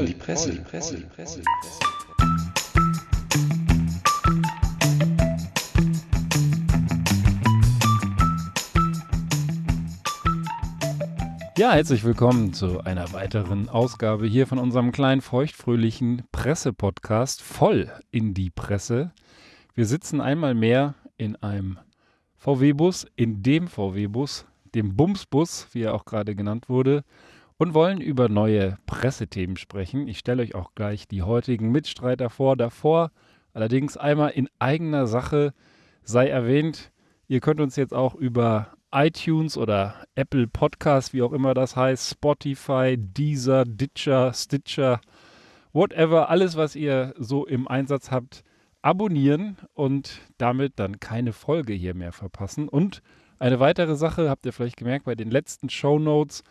voll, die Presse, die Presse, die Presse. Ja, herzlich willkommen zu einer weiteren Ausgabe hier von unserem kleinen feuchtfröhlichen Presse-Podcast voll in die Presse. Wir sitzen einmal mehr in einem VW-Bus, in dem VW-Bus, dem Bumsbus, wie er auch gerade genannt wurde, und wollen über neue Pressethemen sprechen. Ich stelle euch auch gleich die heutigen Mitstreiter vor. Davor allerdings einmal in eigener Sache sei erwähnt, ihr könnt uns jetzt auch über iTunes oder Apple Podcast, wie auch immer das heißt, Spotify, Deezer, Ditcher, Stitcher, whatever, alles, was ihr so im Einsatz habt, abonnieren und damit dann keine Folge hier mehr verpassen. Und eine weitere Sache, habt ihr vielleicht gemerkt, bei den letzten Show Notes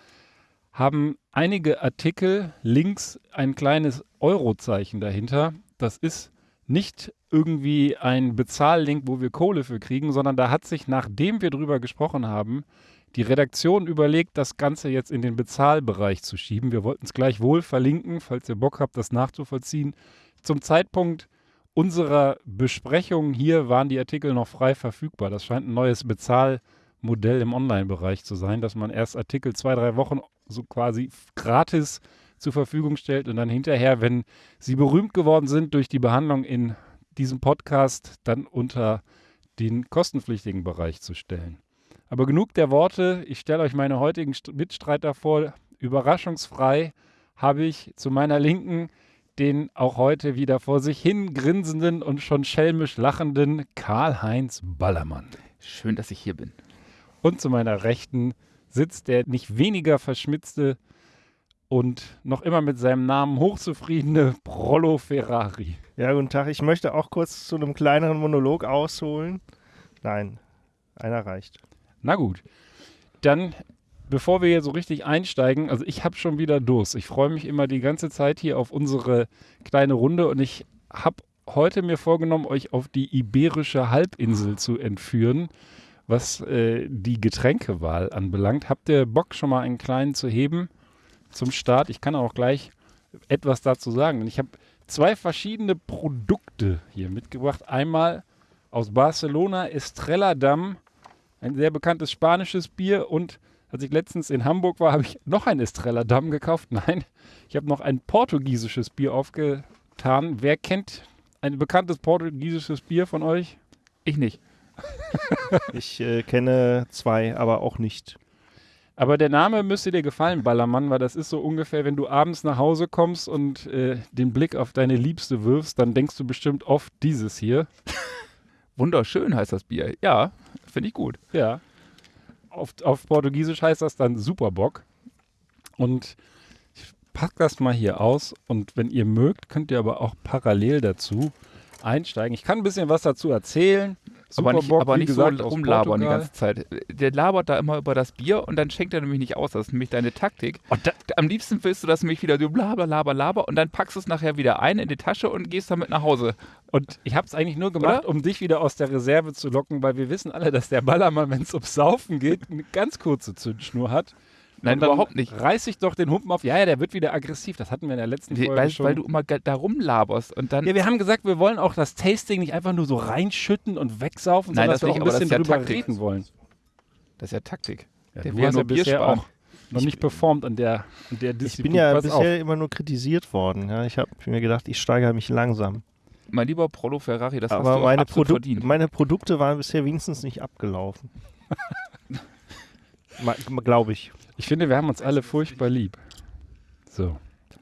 haben einige Artikel links ein kleines Eurozeichen dahinter. Das ist nicht irgendwie ein Bezahllink, wo wir Kohle für kriegen, sondern da hat sich, nachdem wir drüber gesprochen haben, die Redaktion überlegt, das Ganze jetzt in den Bezahlbereich zu schieben. Wir wollten es gleich wohl verlinken, falls ihr Bock habt, das nachzuvollziehen. Zum Zeitpunkt unserer Besprechung hier waren die Artikel noch frei verfügbar. Das scheint ein neues Bezahlmodell im Online-Bereich zu sein, dass man erst Artikel zwei, drei Wochen so quasi gratis zur Verfügung stellt und dann hinterher, wenn sie berühmt geworden sind durch die Behandlung in diesem Podcast, dann unter den kostenpflichtigen Bereich zu stellen. Aber genug der Worte. Ich stelle euch meine heutigen Mitstreiter vor. Überraschungsfrei habe ich zu meiner Linken den auch heute wieder vor sich hin grinsenden und schon schelmisch lachenden Karl-Heinz Ballermann. Schön, dass ich hier bin. Und zu meiner Rechten sitzt der nicht weniger verschmitzte und noch immer mit seinem Namen hochzufriedene Prollo Ferrari. Ja, guten Tag. Ich möchte auch kurz zu einem kleineren Monolog ausholen. Nein, einer reicht. Na gut. Dann, bevor wir hier so richtig einsteigen, also ich habe schon wieder Durst. Ich freue mich immer die ganze Zeit hier auf unsere kleine Runde und ich habe heute mir vorgenommen, euch auf die iberische Halbinsel zu entführen, was äh, die Getränkewahl anbelangt. Habt ihr Bock, schon mal einen kleinen zu heben? zum Start. Ich kann auch gleich etwas dazu sagen. Ich habe zwei verschiedene Produkte hier mitgebracht. Einmal aus Barcelona Estrella Damm, ein sehr bekanntes spanisches Bier und als ich letztens in Hamburg war, habe ich noch ein Estrella Damm gekauft. Nein, ich habe noch ein portugiesisches Bier aufgetan. Wer kennt ein bekanntes portugiesisches Bier von euch? Ich nicht. ich äh, kenne zwei, aber auch nicht. Aber der Name müsste dir gefallen, Ballermann, weil das ist so ungefähr, wenn du abends nach Hause kommst und äh, den Blick auf deine Liebste wirfst, dann denkst du bestimmt oft dieses hier. Wunderschön heißt das Bier. Ja, finde ich gut. Ja. Auf, auf Portugiesisch heißt das dann Superbock. Und ich pack das mal hier aus und wenn ihr mögt, könnt ihr aber auch parallel dazu einsteigen. Ich kann ein bisschen was dazu erzählen. Super aber nicht, Bock, aber nicht gesagt, so rumlabern die ganze Zeit. Der labert da immer über das Bier und dann schenkt er nämlich nicht aus. Das ist nämlich deine Taktik. Da, am liebsten willst du das nämlich wieder, du blaber, laber, laber und dann packst du es nachher wieder ein in die Tasche und gehst damit nach Hause. Und ich habe es eigentlich nur gemacht, Oder? um dich wieder aus der Reserve zu locken, weil wir wissen alle, dass der Ballermann, wenn es ums Saufen geht, eine ganz kurze Zündschnur hat. Nein, überhaupt nicht. Reiß ich doch den Humpen auf. Ja, ja, der wird wieder aggressiv. Das hatten wir in der letzten Folge weil, schon. Weil du immer da rumlaberst und dann. Ja, wir haben gesagt, wir wollen auch das Tasting nicht einfach nur so reinschütten und wegsaufen, Nein, sondern das dass wir nicht, auch ein bisschen ja drüber Taktik. reden wollen. Das ist ja Taktik. Ja, der du hast ja bisher auch noch nicht performt an der, an der Disziplin. Ich bin ja Pass bisher auf. immer nur kritisiert worden. Ja, ich habe mir gedacht, ich steigere mich langsam. Mein lieber Prolo Ferrari, das Aber hast du meine, absolut Produ verdient. meine Produkte waren bisher wenigstens nicht abgelaufen. Glaube ich. Ich finde, wir haben uns alle furchtbar lieb. So.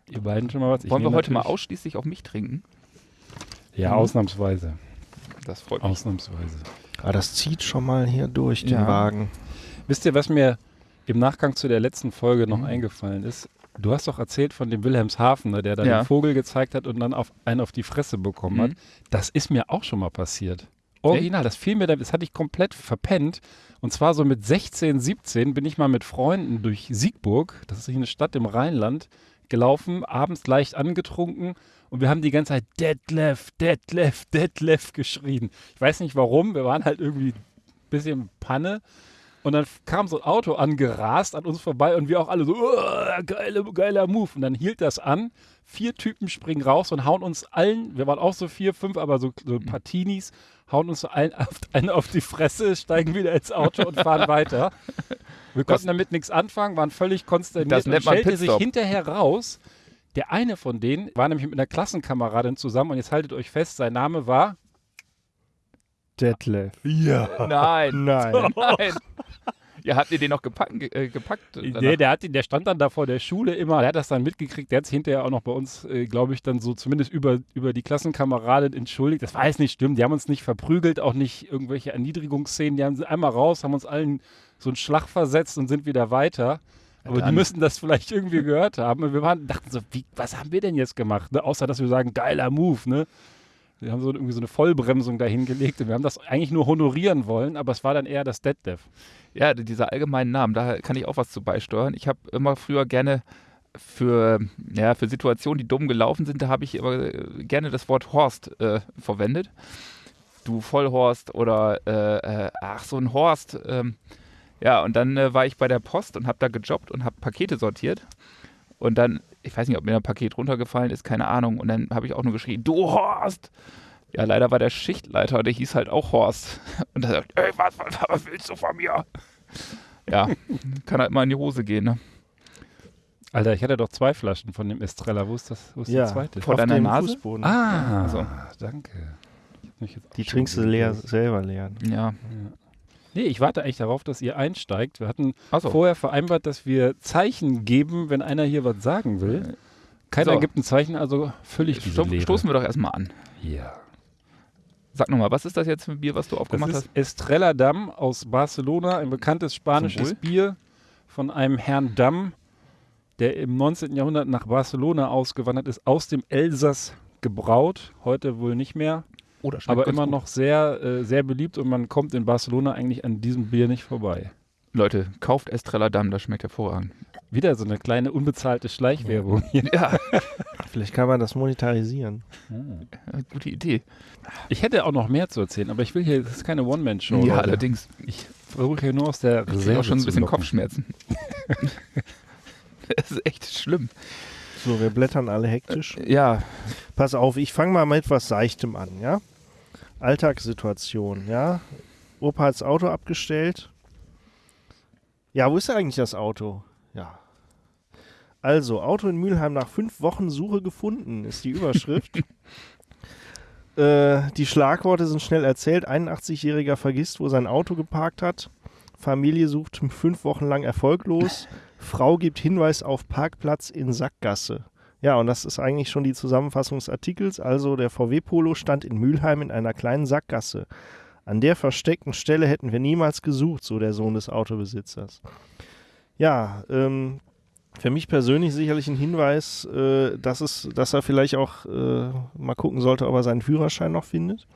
Ihr beiden schon mal was? Ich Wollen wir heute mal ausschließlich auf mich trinken? Ja, Mhm. ausnahmsweise. Das freut mich. Ausnahmsweise. Ah, das zieht schon mal hier durch den Ja. Wagen. Wisst ihr, was mir im Nachgang zu der letzten Folge noch Mhm. eingefallen ist? Du hast doch erzählt von dem Wilhelmshaven, ne, der da Ja. den Vogel gezeigt hat und dann auf, einen auf die Fresse bekommen hat. Mhm. Das ist mir auch schon mal passiert. Original, das fiel mir, da- das hatte ich komplett verpennt. Und zwar so mit 16, 17 bin ich mal mit Freunden durch Siegburg, das ist eine Stadt im Rheinland, gelaufen, abends leicht angetrunken und wir haben die ganze Zeit Detlef, Detlef, Detlef geschrien. Ich weiß nicht warum, wir waren halt irgendwie ein bisschen Panne. Und dann kam so ein Auto angerast an uns vorbei und wir auch alle so, "Uah, geile, geiler Move. Und dann hielt das an. Vier Typen springen raus und hauen uns allen, wir waren auch so vier, fünf, aber so, so ein paar Teenies, hauen uns so allen auf, einen auf die Fresse, steigen wieder ins Auto und fahren weiter. Wir Das- konnten damit nichts anfangen, waren völlig konsterniert. Das und nennt man stellte sich hinterher raus, der eine von denen war nämlich mit einer Klassenkameradin zusammen und jetzt haltet euch fest, sein Name war Detlef. Ja. Nein. Nein. Nein. Ja, habt ihr den noch gepackt? ge- Äh, gepackt danach? Nee, der, hat, ihn- der stand dann da vor der Schule immer, der hat das dann mitgekriegt, der hat sich hinterher auch noch bei uns, äh, glaube ich, dann so zumindest über, über die Klassenkameradin entschuldigt. Das war jetzt nicht stimmt, die haben uns nicht verprügelt, auch nicht irgendwelche Erniedrigungsszenen, die haben sie einmal raus, haben uns allen so einen Schlag versetzt und sind wieder weiter. Aber die müssen das vielleicht irgendwie gehört haben. Und wir waren, dachten so, wie, was haben wir denn jetzt gemacht? Ne? Außer, dass wir sagen, geiler Move, ne? Wir haben so irgendwie so eine Vollbremsung dahingelegt und wir haben das eigentlich nur honorieren wollen, aber es war dann eher das Deadlift. Ja, dieser allgemeinen Namen, da kann ich auch was zu beisteuern. Ich habe immer früher gerne für, ja, für Situationen, die dumm gelaufen sind, da habe ich immer äh, gerne das Wort Horst äh, verwendet. Du Vollhorst oder äh, äh, ach, so ein Horst. Ähm, ja, und dann äh, war ich bei der Post und habe da gejobbt und habe Pakete sortiert. Und dann, ich weiß nicht, ob mir ein Paket runtergefallen ist, keine Ahnung. Und dann habe ich auch nur geschrien, du Horst! Ja, leider war der Schichtleiter, der hieß halt auch Horst. Und er sagt, ey, was, was, was willst du von mir? Ja, kann halt mal in die Hose gehen, ne? Alter, ich hatte doch zwei Flaschen von dem Estrella. Wo ist das? Wo ist Ja. die zweite? Vor Auf deiner Nase? Fußboden. Ah, Also. danke. Ich hab mich jetzt auch Die trinkst du leer, selber leer. Ja. Nee, ich warte eigentlich darauf, dass ihr einsteigt. Wir hatten Achso. vorher vereinbart, dass wir Zeichen geben, wenn einer hier was sagen will. Keiner So. gibt ein Zeichen, also völlig diese Sto Lehre. stoßen wir doch erstmal an. Ja. Sag nochmal, was ist das jetzt für ein Bier, was du Das aufgemacht ist hast? Estrella Damm aus Barcelona, ein bekanntes spanisches Bier von einem Herrn Damm, der im 19. Jahrhundert nach Barcelona ausgewandert ist, aus dem Elsass gebraut, heute wohl nicht mehr, Das schmeckt aber ganz immer gut. noch sehr, äh, sehr beliebt und man kommt in Barcelona eigentlich an diesem Bier nicht vorbei. Leute, kauft Estrella Damm, das schmeckt hervorragend. Wieder so eine kleine unbezahlte Schleichwerbung hier. Ja, Vielleicht kann man das monetarisieren. gute Idee. Ich hätte auch noch mehr zu erzählen, aber ich will hier, das ist keine One-Man-Show. ja, Leute. allerdings. Ich versuche hier nur aus der Ich Reserve auch schon ein bisschen locken. Kopfschmerzen. das ist echt schlimm. So, wir blättern alle hektisch. Ja, Pass auf, ich fange mal mit etwas Seichtem an, ja? Alltagssituation, ja? Opa hat das Auto abgestellt. Ja, wo ist eigentlich das Auto? Ja. Also, Auto in Mülheim nach fünf Wochen Suche gefunden, ist die Überschrift. äh, die Schlagworte sind schnell erzählt. 81-Jähriger vergisst, wo sein Auto geparkt hat. Familie sucht fünf Wochen lang erfolglos. Frau gibt Hinweis auf Parkplatz in Sackgasse. Ja, und das ist eigentlich schon die Zusammenfassung des Artikels. Also der VW Polo stand in Mülheim in einer kleinen Sackgasse. An der versteckten Stelle hätten wir niemals gesucht, so der Sohn des Autobesitzers. Ja, ähm, für mich persönlich sicherlich ein Hinweis, äh, dass, es, dass er vielleicht auch äh, mal gucken sollte, ob er seinen Führerschein noch findet.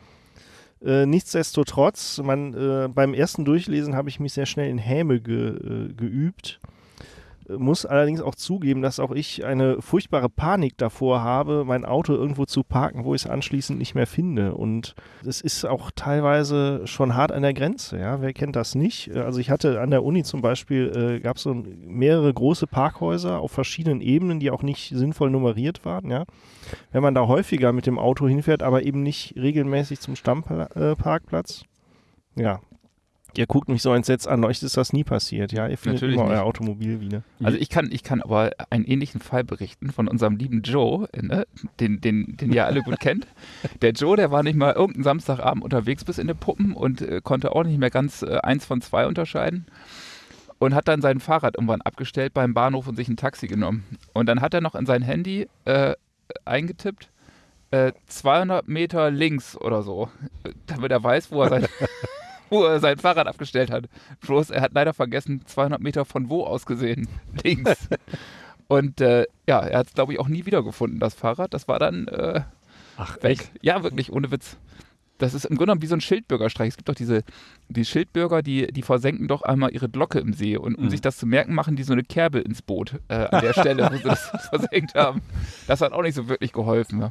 Äh, nichtsdestotrotz, man, äh, beim ersten Durchlesen habe ich mich sehr schnell in Häme ge, äh, geübt. Äh, Muss allerdings auch zugeben, dass auch ich eine furchtbare Panik davor habe, mein Auto irgendwo zu parken, wo ich es anschließend nicht mehr finde. Und es ist auch teilweise schon hart an der Grenze. Ja? Wer kennt das nicht? Äh, Also ich hatte an der Uni zum Beispiel, äh, gab es so mehrere große Parkhäuser auf verschiedenen Ebenen, die auch nicht sinnvoll nummeriert waren. Ja? Wenn man da häufiger mit dem Auto hinfährt, aber eben nicht regelmäßig zum Stammparkplatz, ja. Ihr guckt mich so entsetzt an, euch ist das nie passiert, ja? Ihr findet Natürlich immer nicht. euer Automobil wieder. also ich kann, ich kann aber einen ähnlichen Fall berichten von unserem lieben Joe, ne? den, den, den ihr alle gut kennt. Der Joe, der war nicht mal irgendeinen Samstagabend unterwegs bis in die Puppen und äh, konnte auch nicht mehr ganz äh, eins von zwei unterscheiden. Und hat dann sein Fahrrad irgendwann abgestellt beim Bahnhof und sich ein Taxi genommen. Und dann hat er noch in sein Handy äh, eingetippt, äh, 200 Meter links oder so, damit er weiß, wo er sein, wo er sein Fahrrad abgestellt hat. Bloß er hat leider vergessen, 200 Meter von wo aus gesehen, links. Und äh, ja, er hat es, glaube ich, auch nie wiedergefunden, das Fahrrad. Das war dann äh, Ach, weg. Ja, wirklich, ohne Witz. Das ist im Grunde genommen wie so ein Schildbürgerstreich. Es gibt doch diese die Schildbürger, die, die versenken doch einmal ihre Glocke im See. Und um Mhm. sich das zu merken, machen die so eine Kerbe ins Boot äh, an der Stelle, wo sie das versenkt haben. Das hat auch nicht so wirklich geholfen.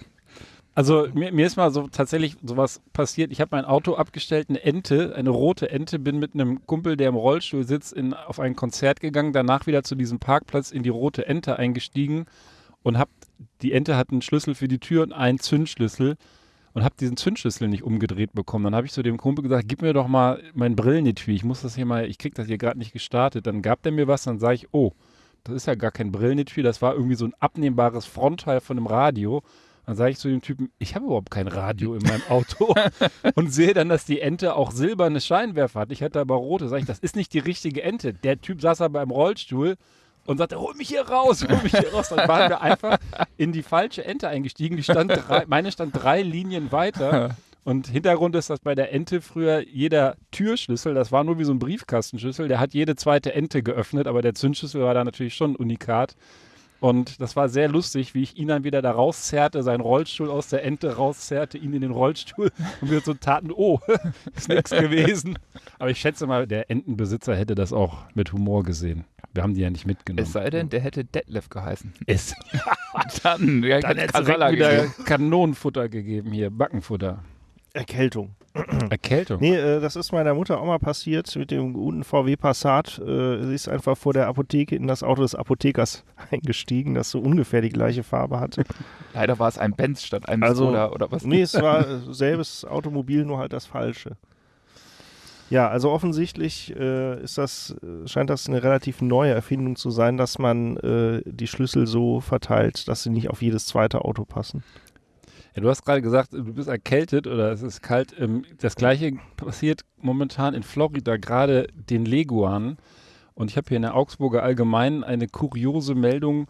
Also mir, mir, ist mal so tatsächlich sowas passiert. Ich habe mein Auto abgestellt, eine Ente, eine rote Ente, bin mit einem Kumpel, der im Rollstuhl sitzt, in, auf ein Konzert gegangen, danach wieder zu diesem Parkplatz in die rote Ente eingestiegen und hab, die Ente hat einen Schlüssel für die Tür und einen Zündschlüssel und habe diesen Zündschlüssel nicht umgedreht bekommen. Dann habe ich zu dem Kumpel gesagt, gib mir doch mal mein Brillenetui, ich muss das hier mal, ich krieg das hier gerade nicht gestartet. Dann gab der mir was, dann sage ich, oh, das ist ja gar kein Brillenetui, das war irgendwie so ein abnehmbares Frontteil von einem Radio. Dann sage ich zu dem Typen, ich habe überhaupt kein Radio in meinem Auto und sehe dann, dass die Ente auch silberne Scheinwerfer hat. Ich hätte aber rote. Sage ich, das ist nicht die richtige Ente. Der Typ saß aber im Rollstuhl und sagte, hol mich hier raus, hol mich hier raus. Dann waren wir einfach in die falsche Ente eingestiegen. Die stand drei, meine stand drei Linien weiter. Und Hintergrund ist, dass bei der Ente früher jeder Türschlüssel, das war nur wie so ein Briefkastenschlüssel, der hat jede zweite Ente geöffnet, aber der Zündschlüssel war da natürlich schon ein Unikat. Und das war sehr lustig, wie ich ihn dann wieder da rauszerrte, seinen Rollstuhl aus der Ente rauszerrte, ihn in den Rollstuhl und wir so taten, oh, ist nichts gewesen. Aber ich schätze mal, der Entenbesitzer hätte das auch mit Humor gesehen. Wir haben die ja nicht mitgenommen. Es sei denn, der hätte Detlef geheißen. Es. dann ja, dann hätte es wieder Kanonenfutter gegeben hier, Backenfutter. Erkältung. Erkältung? Nee, äh, das ist meiner Mutter auch mal passiert mit dem guten VW Passat. Äh, sie ist einfach vor der Apotheke in das Auto des Apothekers eingestiegen, das so ungefähr die gleiche Farbe hatte. Leider war es ein Benz statt einem also, Skoda oder was? Nee, es war äh, selbes Automobil, nur halt das falsche. Ja, also offensichtlich äh, ist das, äh, scheint das eine relativ neue Erfindung zu sein, dass man äh, die Schlüssel so verteilt, dass sie nicht auf jedes zweite Auto passen. Ja, du hast gerade gesagt, du bist erkältet oder es ist kalt. Ähm, das gleiche passiert momentan in Florida, gerade den Leguanen. Und ich habe hier in der Augsburger Allgemeinen eine kuriose Meldung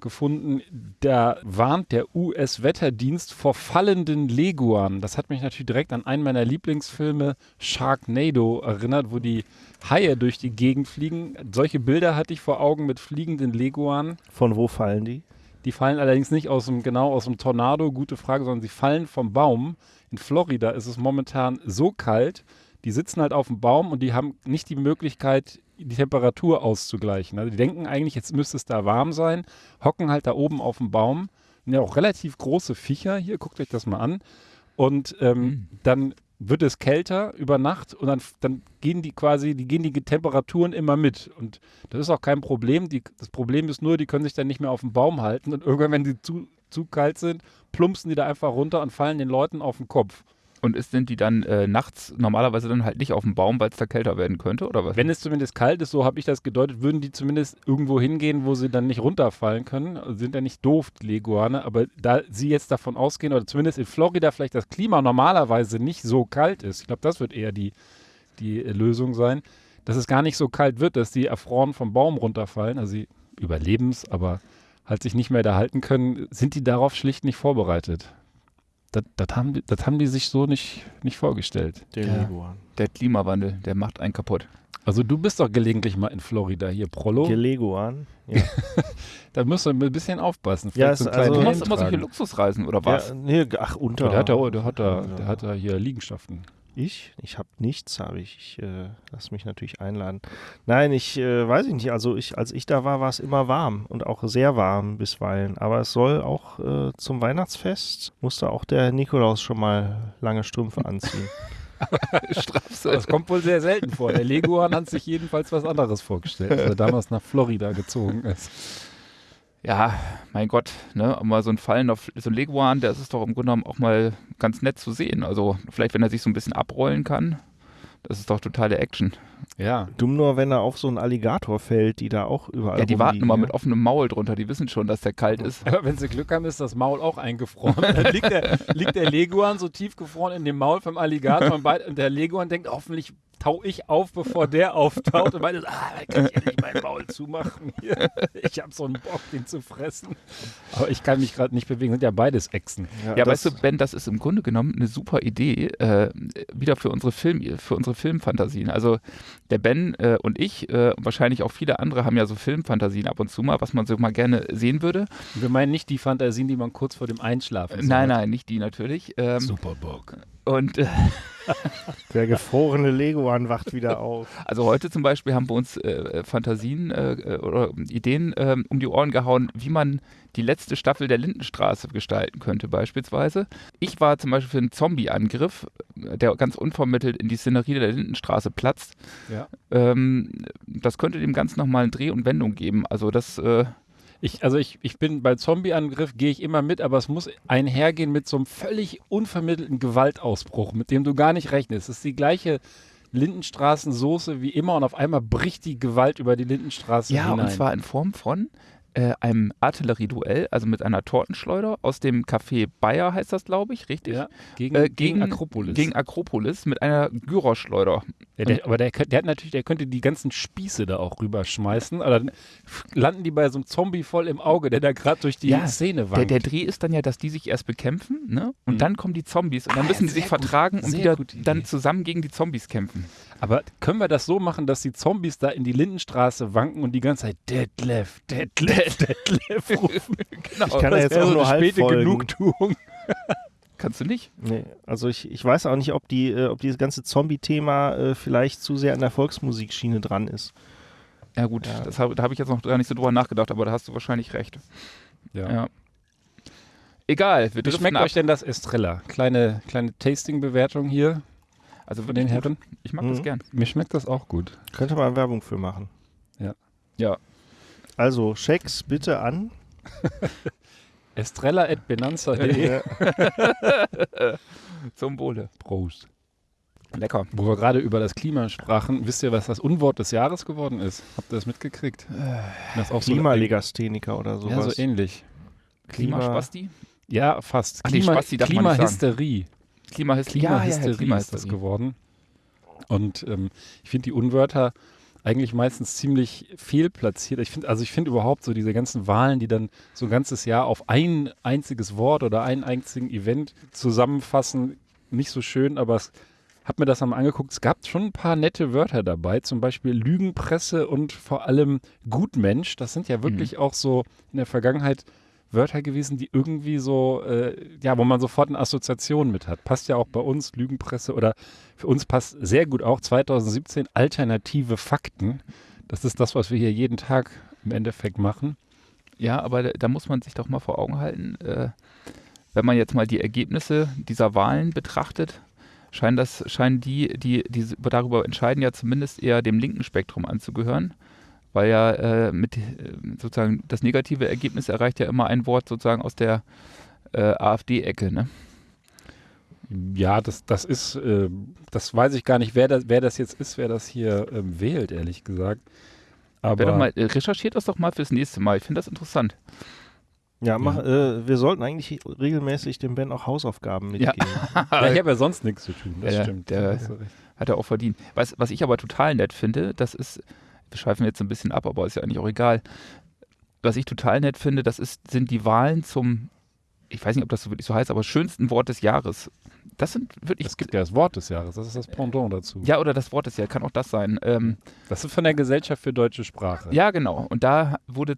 gefunden. Da warnt der US-Wetterdienst vor fallenden Leguanen. Das hat mich natürlich direkt an einen meiner Lieblingsfilme Sharknado erinnert, wo die Haie durch die Gegend fliegen. Solche Bilder hatte ich vor Augen mit fliegenden Leguanen. Von wo fallen die? Die fallen allerdings nicht aus dem, genau aus dem Tornado, gute Frage, sondern sie fallen vom Baum. In Florida ist es momentan so kalt, die sitzen halt auf dem Baum und die haben nicht die Möglichkeit, die Temperatur auszugleichen. Also die denken eigentlich, jetzt müsste es da warm sein, hocken halt da oben auf dem Baum. Ja, auch relativ große Viecher hier, guckt euch das mal an. Und ähm, mhm. dann wird es kälter über Nacht und dann, dann gehen die quasi, die gehen die Temperaturen immer mit. Und das ist auch kein Problem. Die, das Problem ist nur, die können sich dann nicht mehr auf dem Baum halten und irgendwann, wenn die zu, zu kalt sind, plumpsen die da einfach runter und fallen den Leuten auf den Kopf. Und ist, sind die dann äh, nachts normalerweise dann halt nicht auf dem Baum, weil es da kälter werden könnte, oder was? Wenn es zumindest kalt ist, so habe ich das gedeutet, würden die zumindest irgendwo hingehen, wo sie dann nicht runterfallen können. Sind ja nicht doof, die Leguane, aber da sie jetzt davon ausgehen, oder zumindest in Florida vielleicht das Klima normalerweise nicht so kalt ist, ich glaube, das wird eher die, die Lösung sein, dass es gar nicht so kalt wird, dass die erfroren vom Baum runterfallen, also sie überleben es, aber halt sich nicht mehr da halten können, sind die darauf schlicht nicht vorbereitet. Das, das, haben, die, das haben die sich so nicht, nicht vorgestellt. Der, ja. der Klimawandel, der macht einen kaputt. Also du bist doch gelegentlich mal in Florida hier, Prollo. Geleguan. Ja. da musst du ein bisschen aufpassen. ja, so also, du machst immer solche Luxusreisen oder was? Ja, nee, ach, unter. Der hat da, der hat da, der hat da hier Liegenschaften. Ich? Ich habe nichts, habe ich. Ich äh, lass mich natürlich einladen. Nein, ich äh, weiß ich nicht. Also ich, als ich da war, war es immer warm und auch sehr warm bisweilen. Aber es soll auch äh, zum Weihnachtsfest musste auch der Nikolaus schon mal lange Strümpfe anziehen. das kommt wohl sehr selten vor. Der Leguan hat sich jedenfalls was anderes vorgestellt, als er damals nach Florida gezogen ist ja, mein Gott, ne, mal so ein Fallen auf so ein Leguan, der ist doch im Grunde genommen auch mal ganz nett zu sehen. Also vielleicht, wenn er sich so ein bisschen abrollen kann, das ist doch totale Action. Ja. Dumm nur, wenn er auf so einen Alligator fällt, die da auch überall Ja, die warten immer mit offenem Maul drunter, die wissen schon, dass der kalt ist. Aber wenn sie Glück haben, ist das Maul auch eingefroren. Dann liegt der, liegt der Leguan so tief gefroren in dem Maul vom Alligator und, und der Leguan denkt, hoffentlich tau ich auf, bevor der auftaucht und meinte, ah, da kann ich ja nicht mein Maul zumachen hier. Ich habe so einen Bock, den zu fressen. Aber ich kann mich gerade nicht bewegen, sind ja beides Echsen. Ja, ja weißt du, Ben, das ist im Grunde genommen eine super Idee, äh, wieder für unsere Film, für unsere Filmfantasien. Also der Ben äh, und ich äh, und wahrscheinlich auch viele andere haben ja so Filmfantasien ab und zu mal, was man so mal gerne sehen würde. Wir meinen nicht die Fantasien, die man kurz vor dem Einschlafen Nein, nein, nicht die natürlich. Ähm, Superbock. Und äh, Der gefrorene Leguan wacht wieder auf. Also heute zum Beispiel haben wir uns äh, Fantasien äh, oder Ideen äh, um die Ohren gehauen, wie man die letzte Staffel der Lindenstraße gestalten könnte beispielsweise. Ich war zum Beispiel für einen Zombie-Angriff, der ganz unvermittelt in die Szenerie der Lindenstraße platzt. Ja. Ähm, das könnte dem Ganzen nochmal eine Dreh- und Wendung geben. Also das... Äh, ich, also ich, ich bin bei Zombie-Angriff, gehe ich immer mit, aber es muss einhergehen mit so einem völlig unvermittelten Gewaltausbruch, mit dem du gar nicht rechnest. Es ist die gleiche Lindenstraßensoße wie immer und auf einmal bricht die Gewalt über die Lindenstraße ja, hinein. Ja, und zwar in Form von äh, einem Artillerieduell, also mit einer Tortenschleuder aus dem Café Bayer heißt das, glaube ich, richtig? Ja, gegen, äh, gegen, gegen, Akropolis. Gegen Akropolis mit einer Gyroschleuder. Ja, der, aber der, der, hat natürlich, der könnte die ganzen Spieße da auch rüberschmeißen. Aber dann landen die bei so einem Zombie voll im Auge, der da gerade durch die ja, Szene wankt. Der, der, Dreh ist dann ja, dass die sich erst bekämpfen, ne? Und mhm. dann kommen die Zombies und dann ah, müssen die sich vertragen und wieder dann zusammen gegen die Zombies kämpfen. Aber können wir das so machen, dass die Zombies da in die Lindenstraße wanken und die ganze Zeit Detlef, Detlef, Detlef rufen? genau. Ich kann das ja jetzt auch nur halb späte folgen. Genugtuung. Kannst du nicht? Nee, also ich, ich weiß auch nicht, ob, die, äh, ob dieses ganze Zombie-Thema äh, vielleicht zu sehr an der Volksmusikschiene dran ist. Ja gut, ja. Das hab, da habe ich jetzt noch gar nicht so drüber nachgedacht, aber da hast du wahrscheinlich recht. Ja. ja. Egal. Wie schmeckt ab. euch denn das Estrella? Kleine, kleine Tasting-Bewertung hier. Also von den Herren. Ich mag mhm. das gern. Mir schmeckt das auch gut. Könnte man Werbung für machen. Ja. Ja. Also, Schecks bitte an. Estrella.benanza.de Zum Wohle. Prost. Lecker. Wo wir gerade über das Klima sprachen, wisst ihr, was das Unwort des Jahres geworden ist? Habt ihr das mitgekriegt? Das auch Klimalegastheniker oder sowas. Ja, so ähnlich. Klimaspasti? Ja, fast. Klima, Spasti Klimahysterie. Klimahysterie. Klimahysterie ja, ja, Klima ist das geworden. Und ähm, ich finde die Unwörter eigentlich meistens ziemlich fehlplatziert. Ich finde, also ich finde überhaupt so diese ganzen Wahlen, die dann so ein ganzes Jahr auf ein einziges Wort oder einen einzigen Event zusammenfassen, nicht so schön, aber es habe mir das einmal angeguckt. Es gab schon ein paar nette Wörter dabei, zum Beispiel Lügenpresse und vor allem Gutmensch. Das sind ja wirklich mhm. auch so in der Vergangenheit Wörter gewesen, die irgendwie so, äh, ja, wo man sofort eine Assoziation mit hat. Passt ja auch bei uns, Lügenpresse oder für uns passt sehr gut auch 2017 alternative Fakten. Das ist das, was wir hier jeden Tag im Endeffekt machen. Ja, aber da, muss man sich doch mal vor Augen halten, äh, wenn man jetzt mal die Ergebnisse dieser Wahlen betrachtet, scheinen das, scheinen die, die, die darüber entscheiden, ja zumindest eher dem linken Spektrum anzugehören weil ja äh, mit äh, sozusagen das negative Ergebnis erreicht ja immer ein Wort sozusagen aus der äh, AfD-Ecke, ne? Ja, das, das ist, äh, das weiß ich gar nicht, wer das, wer das jetzt ist, wer das hier ähm, wählt, ehrlich gesagt. Aber doch mal, äh, recherchiert das doch mal fürs nächste Mal. Ich finde das interessant. Ja, mach, ja. Äh, wir sollten eigentlich regelmäßig dem Ben auch Hausaufgaben mitgeben. Ja. ja ich habe ja sonst nichts zu tun, das ja, stimmt. Der hat er auch verdient. Was, was ich aber total nett finde, das ist, wir schweifen jetzt ein bisschen ab, aber ist ja eigentlich auch egal. Was ich total nett finde, das ist, sind die Wahlen zum, ich weiß nicht, ob das so wirklich so heißt, aber schönsten Wort des Jahres. Das sind wirklich. Es gibt ja das Wort des Jahres, das ist das Pendant dazu. Ja, oder das Wort des Jahres, kann auch das sein. Ähm, das ist von der Gesellschaft für deutsche Sprache. Ja, genau. Und da wurde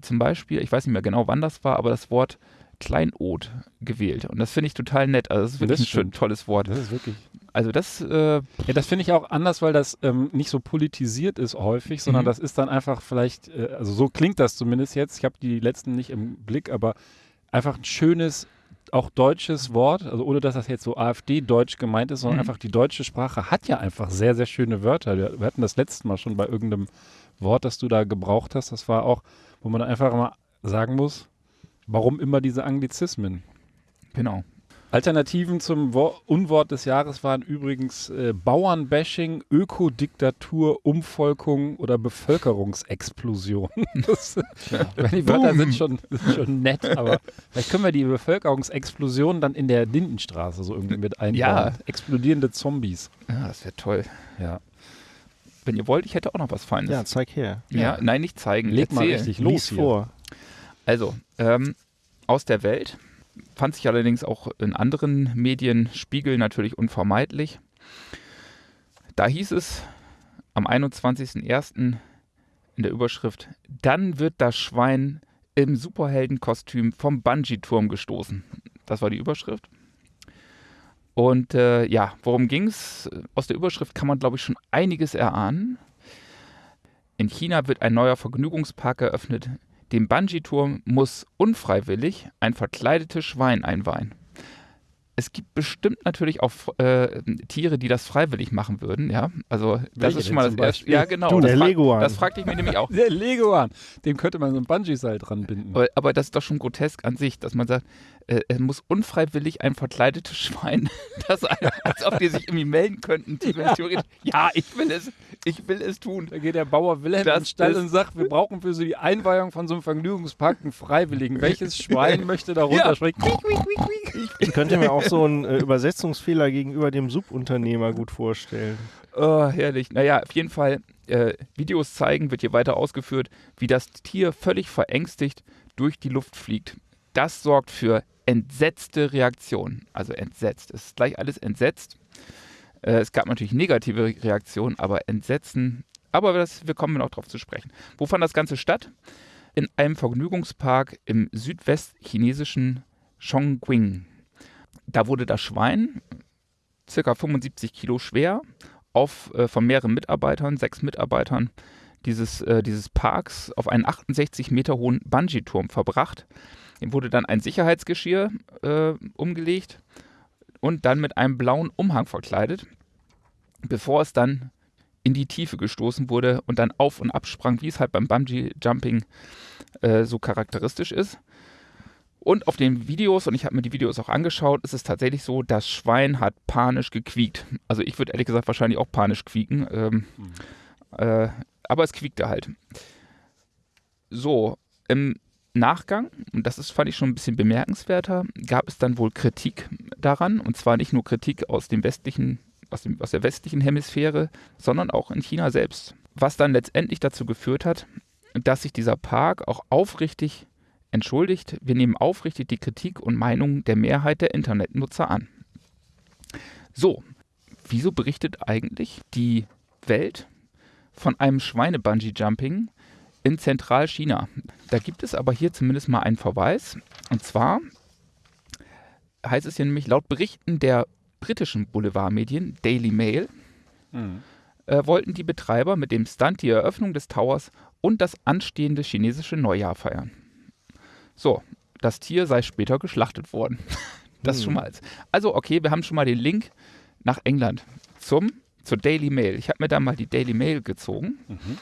zum Beispiel, ich weiß nicht mehr genau, wann das war, aber das Wort Kleinod gewählt. Und das finde ich total nett. Also, das ist wirklich das ein schön, tolles Wort. Das ist wirklich. Also, das. Äh, ja, das finde ich auch anders, weil das ähm, nicht so politisiert ist häufig, sondern mhm. das ist dann einfach vielleicht, äh, also so klingt das zumindest jetzt. Ich habe die letzten nicht im Blick, aber einfach ein schönes, auch deutsches Wort, also ohne dass das jetzt so AfD-Deutsch gemeint ist, sondern mhm. einfach die deutsche Sprache hat ja einfach sehr, sehr schöne Wörter. Wir, wir hatten das letzte Mal schon bei irgendeinem Wort, das du da gebraucht hast. Das war auch, wo man einfach mal sagen muss, Warum immer diese Anglizismen? Genau. Alternativen zum Wo Unwort des Jahres waren übrigens äh, Bauernbashing, Ökodiktatur, Umvolkung oder Bevölkerungsexplosion. das, ja. Die Wörter sind schon, sind schon nett, aber vielleicht können wir die Bevölkerungsexplosion dann in der Lindenstraße so irgendwie mit einbauen. Ja. Explodierende Zombies. Ja, das wäre toll. Ja. Wenn ihr wollt, ich hätte auch noch was Feines. Ja, zeig her. Ja, ja. nein, nicht zeigen. Leg Erzähl. mal richtig los vor. Also, ähm, aus der Welt fand sich allerdings auch in anderen Medien Spiegel natürlich unvermeidlich. Da hieß es am 21.01. in der Überschrift, dann wird das Schwein im Superheldenkostüm vom Bungee-Turm gestoßen. Das war die Überschrift. Und äh, ja, worum ging es? Aus der Überschrift kann man, glaube ich, schon einiges erahnen. In China wird ein neuer Vergnügungspark eröffnet. Dem Bungee-Turm muss unfreiwillig ein verkleidetes Schwein einweihen es gibt bestimmt natürlich auch äh, Tiere, die das freiwillig machen würden, ja. Also das Welche ist schon mal das erste. Ja, genau. Du, das der Leguan. Das fragte ich mich nämlich auch. Der Leguan, dem könnte man so ein Bungee-Seil dran binden. Aber, aber, das ist doch schon grotesk an sich, dass man sagt, es muss unfreiwillig ein verkleidetes Schwein, das als ob die sich irgendwie melden könnten, ja. theoretisch. Ja, ich will es, ich will es tun. Da geht der Bauer Wilhelm das, ins Stall und sagt, wir brauchen für so die Einweihung von so einem Vergnügungspark einen Freiwilligen. Welches Schwein möchte da runterspringen? Ja. Ich könnte mir auch so einen äh, Übersetzungsfehler gegenüber dem Subunternehmer gut vorstellen. Oh, herrlich. Naja, auf jeden Fall, äh, Videos zeigen, wird hier weiter ausgeführt, wie das Tier völlig verängstigt durch die Luft fliegt. Das sorgt für entsetzte Reaktionen. Also entsetzt. Es ist gleich alles entsetzt. Äh, es gab natürlich negative Reaktionen, aber Entsetzen. Aber das, wir kommen noch darauf zu sprechen. Wo fand das Ganze statt? In einem Vergnügungspark im südwestchinesischen Chongqing. Da wurde das Schwein, circa 75 Kilo schwer, auf, äh, von mehreren Mitarbeitern, sechs Mitarbeitern dieses, äh, dieses Parks, auf einen 68 Meter hohen Bungee-Turm verbracht. Ihm wurde dann ein Sicherheitsgeschirr äh, umgelegt und dann mit einem blauen Umhang verkleidet, bevor es dann in die Tiefe gestoßen wurde und dann auf und ab sprang, wie es halt beim Bungee-Jumping äh, so charakteristisch ist. Und auf den Videos, und ich habe mir die Videos auch angeschaut, ist es tatsächlich so, das Schwein hat panisch gequiekt. Also ich würde ehrlich gesagt wahrscheinlich auch panisch quieken. Ähm, mhm. äh, aber es quiekte halt. So, im Nachgang, und das ist, fand ich schon ein bisschen bemerkenswerter, gab es dann wohl Kritik daran. Und zwar nicht nur Kritik aus dem westlichen, aus, dem, aus der westlichen Hemisphäre, sondern auch in China selbst. Was dann letztendlich dazu geführt hat, dass sich dieser Park auch aufrichtig entschuldigt, wir nehmen aufrichtig die Kritik und Meinung der Mehrheit der Internetnutzer an. So, wieso berichtet eigentlich die Welt von einem Schweine-Bungee-Jumping in Zentralchina? Da gibt es aber hier zumindest mal einen Verweis. Und zwar heißt es hier nämlich laut Berichten der britischen Boulevardmedien Daily Mail, mhm. äh, wollten die Betreiber mit dem Stunt die Eröffnung des Towers und das anstehende chinesische Neujahr feiern. So, das Tier sei später geschlachtet worden. das hm. schon mal. Also, okay, wir haben schon mal den Link nach England zum, zur Daily Mail. Ich habe mir da mal die Daily Mail gezogen. Mhm.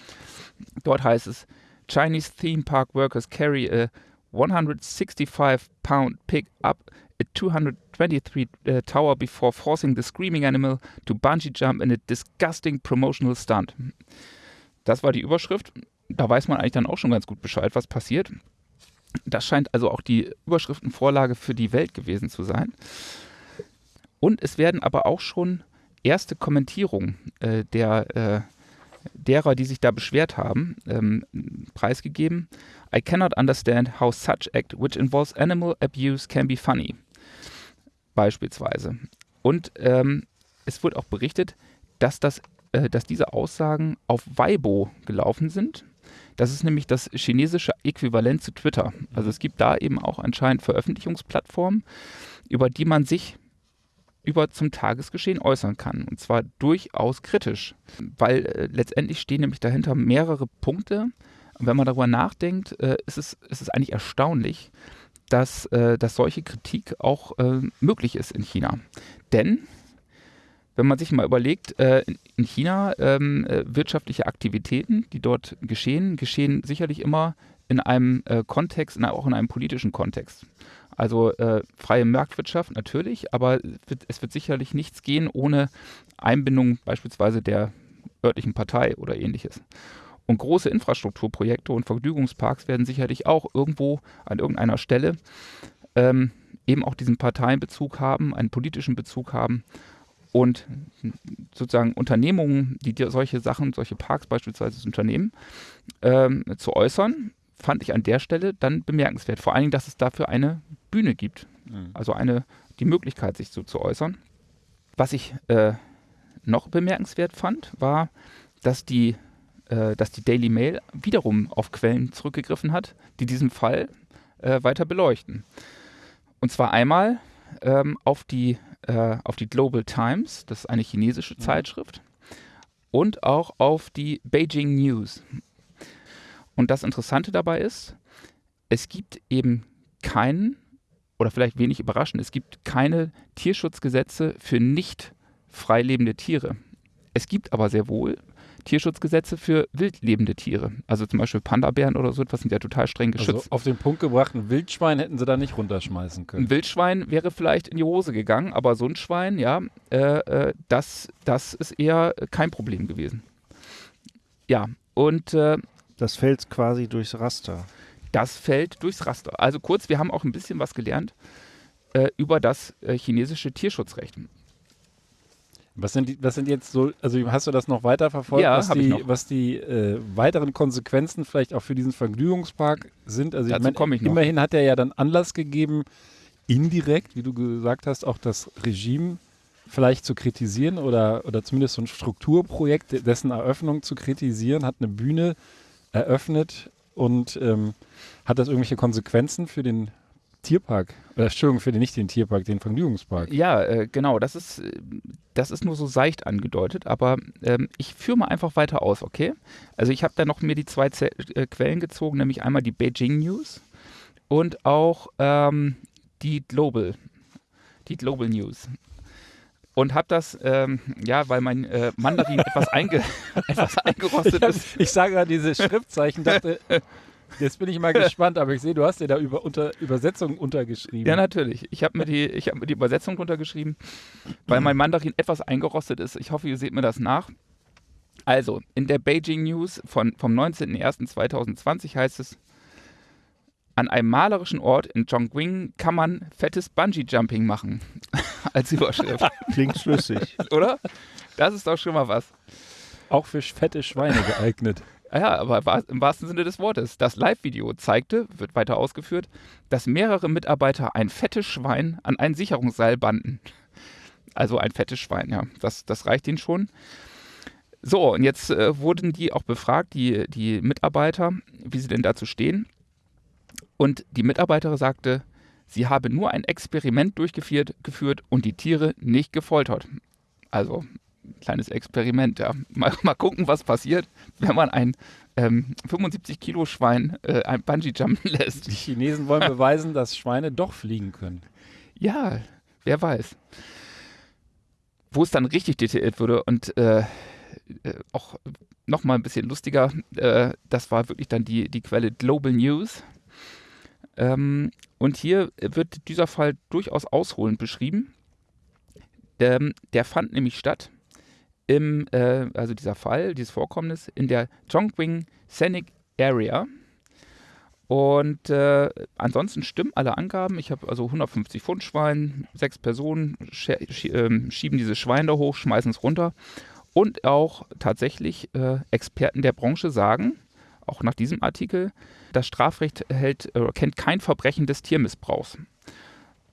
Dort heißt es: Chinese theme park workers carry a 165 pound pig up a 223 uh, tower before forcing the screaming animal to bungee jump in a disgusting promotional stunt. Das war die Überschrift. Da weiß man eigentlich dann auch schon ganz gut Bescheid, was passiert. Das scheint also auch die Überschriftenvorlage für die Welt gewesen zu sein. Und es werden aber auch schon erste Kommentierungen äh, der, äh, derer, die sich da beschwert haben, ähm, preisgegeben. I cannot understand how such act, which involves animal abuse, can be funny. Beispielsweise. Und ähm, es wird auch berichtet, dass, das, äh, dass diese Aussagen auf Weibo gelaufen sind. Das ist nämlich das chinesische Äquivalent zu Twitter. Also es gibt da eben auch anscheinend Veröffentlichungsplattformen, über die man sich über zum Tagesgeschehen äußern kann. Und zwar durchaus kritisch, weil äh, letztendlich stehen nämlich dahinter mehrere Punkte. Und wenn man darüber nachdenkt, äh, ist, es, ist es eigentlich erstaunlich, dass, äh, dass solche Kritik auch äh, möglich ist in China. Denn wenn man sich mal überlegt, äh, in China ähm, äh, wirtschaftliche Aktivitäten, die dort geschehen, geschehen sicherlich immer in einem Kontext, auch in einem politischen Kontext. Also äh, freie Marktwirtschaft natürlich, aber es wird sicherlich nichts gehen ohne Einbindung beispielsweise der örtlichen Partei oder ähnliches. Und große Infrastrukturprojekte und Vergnügungsparks werden sicherlich auch irgendwo an irgendeiner Stelle ähm, eben auch diesen Parteienbezug haben, einen politischen Bezug haben und sozusagen Unternehmungen, die solche Sachen, solche Parks beispielsweise unternehmen, ähm, zu äußern, fand ich an der Stelle dann bemerkenswert. Vor allen Dingen, dass es dafür eine Bühne gibt. Mhm. Also eine, die Möglichkeit, sich so zu äußern. Was ich äh, noch bemerkenswert fand, war, dass die, äh, dass die Daily Mail wiederum auf Quellen zurückgegriffen hat, die diesen Fall äh, weiter beleuchten. Und zwar einmal ähm, auf die äh, auf die Global Times, das ist eine chinesische mhm. Zeitschrift, und auch auf die Beijing News. Und das Interessante dabei ist, es gibt eben keinen, oder vielleicht wenig überraschend, es gibt keine Tierschutzgesetze für nicht freilebende Tiere. Es gibt aber sehr wohl Tierschutzgesetze für wildlebende Tiere. Also zum Beispiel Panda-Bären oder so etwas sind ja total streng also geschützt. Also auf den Punkt gebracht, ein Wildschwein hätten sie da nicht runterschmeißen können. Ein Wildschwein wäre vielleicht in die Hose gegangen, aber so ein Schwein, ja, äh, äh, das, das ist eher kein Problem gewesen. Ja, und äh, das fällt quasi durchs Raster. Das fällt durchs Raster. Also kurz, wir haben auch ein bisschen was gelernt äh, über das äh, chinesische Tierschutzrecht. Was sind, die, was sind jetzt so, also hast du das noch weiter verfolgt, ja, was, die, was die äh, weiteren Konsequenzen vielleicht auch für diesen Vergnügungspark sind? Also Dazu ich meine, immerhin hat er ja dann Anlass gegeben, indirekt, wie du gesagt hast, auch das Regime vielleicht zu kritisieren oder, oder zumindest so ein Strukturprojekt, dessen Eröffnung zu kritisieren, hat eine Bühne eröffnet und ähm, hat das irgendwelche Konsequenzen für den Tierpark, äh, Entschuldigung, für den, nicht den Tierpark, den Vergnügungspark. Ja, äh, genau, das ist, das ist nur so seicht angedeutet, aber ähm, ich führe mal einfach weiter aus, okay? Also ich habe da noch mir die zwei Z äh, Quellen gezogen, nämlich einmal die Beijing News und auch ähm, die Global, die Global News und habe das, ähm, ja, weil mein äh, Mandarin etwas, einge etwas eingerostet ist. Ich sage gerade diese Schriftzeichen, dachte, jetzt bin ich mal gespannt, aber ich sehe, du hast dir da über, unter, Übersetzungen untergeschrieben. Ja, natürlich. Ich habe mir, die, hab mir die Übersetzung untergeschrieben, weil mein Mandarin etwas eingerostet ist. Ich hoffe, ihr seht mir das nach. Also, in der Beijing News von, vom 19.01.2020 heißt es, an einem malerischen Ort in Chongqing kann man fettes Bungee-Jumping machen. Als Überschrift. Klingt schlüssig. Oder? Das ist doch schon mal was. Auch für fette Schweine geeignet. Ja, aber im wahrsten Sinne des Wortes. Das Live-Video zeigte, wird weiter ausgeführt, dass mehrere Mitarbeiter ein fettes Schwein an ein Sicherungsseil banden. Also ein fettes Schwein, ja. Das, das reicht ihnen schon. So, und jetzt äh, wurden die auch befragt, die, die Mitarbeiter, wie sie denn dazu stehen. Und die Mitarbeiterin sagte, sie habe nur ein Experiment durchgeführt geführt und die Tiere nicht gefoltert. Also kleines Experiment, ja. Mal, mal gucken, was passiert, wenn man ein ähm, 75 Kilo Schwein äh, ein Bungee jumpen lässt. Die Chinesen wollen beweisen, dass Schweine doch fliegen können. Ja, wer weiß. Wo es dann richtig detailliert wurde und äh, äh, auch nochmal ein bisschen lustiger, äh, das war wirklich dann die, die Quelle Global News. Ähm, und hier wird dieser Fall durchaus ausholend beschrieben. Der, der fand nämlich statt im, äh, also dieser Fall, dieses Vorkommnis in der Chongqing Scenic Area. Und äh, ansonsten stimmen alle Angaben. Ich habe also 150 Pfund Schwein, sechs Personen äh, schieben dieses Schwein da hoch, schmeißen es runter. Und auch tatsächlich äh, Experten der Branche sagen, auch nach diesem Artikel, das Strafrecht hält, äh, kennt kein Verbrechen des Tiermissbrauchs.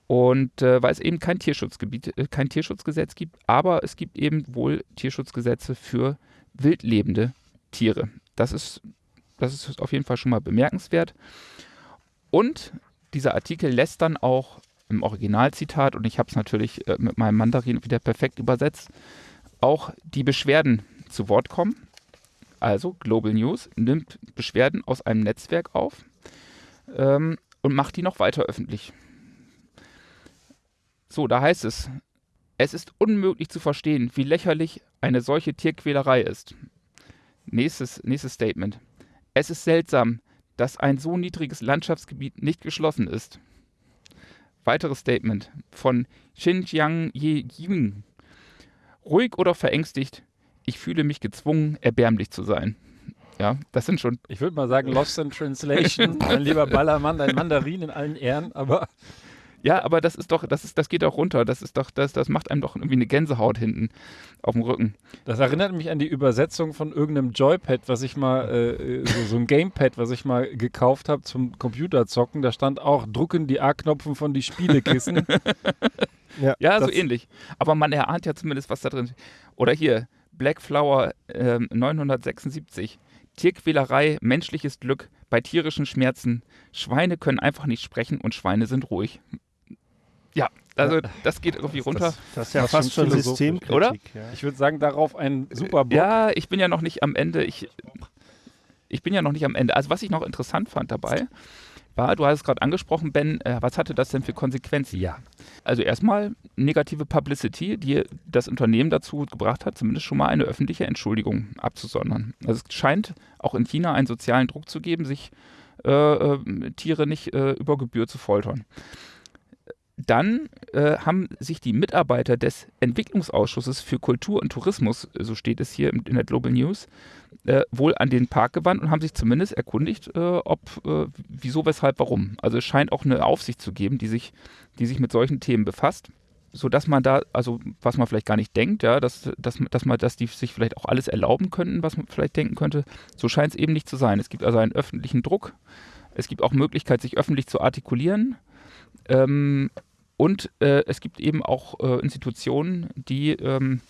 Und äh, weil es eben kein Tierschutzgebiet, äh, kein Tierschutzgesetz gibt, aber es gibt eben wohl Tierschutzgesetze für wildlebende Tiere. Das ist, das ist auf jeden Fall schon mal bemerkenswert. Und dieser Artikel lässt dann auch im Originalzitat, und ich habe es natürlich äh, mit meinem Mandarin wieder perfekt übersetzt, auch die Beschwerden zu Wort kommen. Also Global News nimmt Beschwerden aus einem Netzwerk auf ähm, und macht die noch weiter öffentlich. So, da heißt es, es ist unmöglich zu verstehen, wie lächerlich eine solche Tierquälerei ist. Nächstes, nächstes Statement. Es ist seltsam, dass ein so niedriges Landschaftsgebiet nicht geschlossen ist. Weiteres Statement von Xinjiang Ye. Ruhig oder verängstigt, ich fühle mich gezwungen, erbärmlich zu sein. Ja, das sind schon. Ich würde mal sagen, Lost in Translation. mein lieber Ballermann, dein Mandarin in allen Ehren, aber. Ja, aber das ist doch, das ist, das geht auch runter. Das ist doch, das, das macht einem doch irgendwie eine Gänsehaut hinten auf dem Rücken. Das erinnert mich an die Übersetzung von irgendeinem Joypad, was ich mal, äh, so, so, ein Gamepad, was ich mal gekauft habe zum Computerzocken. Da stand auch, drucken die A-Knopfen von die Spielekissen. ja, ja so ähnlich. Aber man erahnt ja zumindest, was da drin ist. Oder hier, Black Flower äh, 976. Tierquälerei, menschliches Glück bei tierischen Schmerzen. Schweine können einfach nicht sprechen und Schweine sind ruhig. Ja, Also das geht irgendwie runter. Das, das ist ja fast, fast schon Systemkritik. Oder? Ja. Ich würde sagen, darauf ein super Bock. Ja, ich bin ja noch nicht am Ende. Ich, ich bin ja noch nicht am Ende. Also was ich noch interessant fand dabei, war, du hast es gerade angesprochen, Ben, äh, was hatte das denn für Konsequenzen? Ja. Also erstmal negative Publicity, die das Unternehmen dazu gebracht hat, zumindest schon mal eine öffentliche Entschuldigung abzusondern. Also es scheint auch in China einen sozialen Druck zu geben, sich äh, äh, Tiere nicht äh, über Gebühr zu foltern. Dann äh, haben sich die Mitarbeiter des Entwicklungsausschusses für Kultur und Tourismus, so steht es hier in der Global News, äh, wohl an den Park gewandt und haben sich zumindest erkundigt, äh, ob, äh, wieso, weshalb, warum. Also es scheint auch eine Aufsicht zu geben, die sich, die sich mit solchen Themen befasst sodass man da, also was man vielleicht gar nicht denkt, ja, dass, dass, dass man, dass die sich vielleicht auch alles erlauben könnten, was man vielleicht denken könnte. So scheint es eben nicht zu sein. Es gibt also einen öffentlichen Druck. Es gibt auch Möglichkeit, sich öffentlich zu artikulieren. Ähm, und äh, es gibt eben auch äh, Institutionen, die ähm,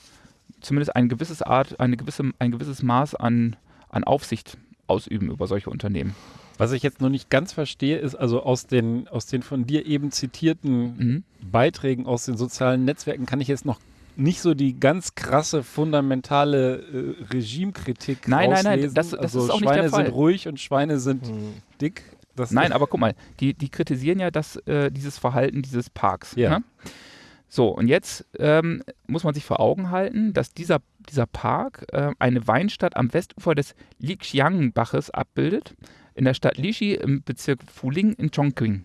zumindest ein gewisses Art, eine gewisse, ein gewisses Maß an, an Aufsicht ausüben über solche Unternehmen. Was ich jetzt noch nicht ganz verstehe, ist also aus den, aus den von dir eben zitierten mhm. Beiträgen aus den sozialen Netzwerken kann ich jetzt noch nicht so die ganz krasse, fundamentale äh, Regimekritik Nein, nein, nein, das, das also ist auch Schweine nicht der Fall. sind ruhig und Schweine sind mhm. dick. Das nein, aber guck mal, die, die kritisieren ja das, äh, dieses Verhalten dieses Parks. Ja. Ne? So, und jetzt ähm, muss man sich vor Augen halten, dass dieser, dieser Park äh, eine Weinstadt am Westufer des Lixiang-Baches abbildet, in der Stadt Lishi im Bezirk Fuling in Chongqing.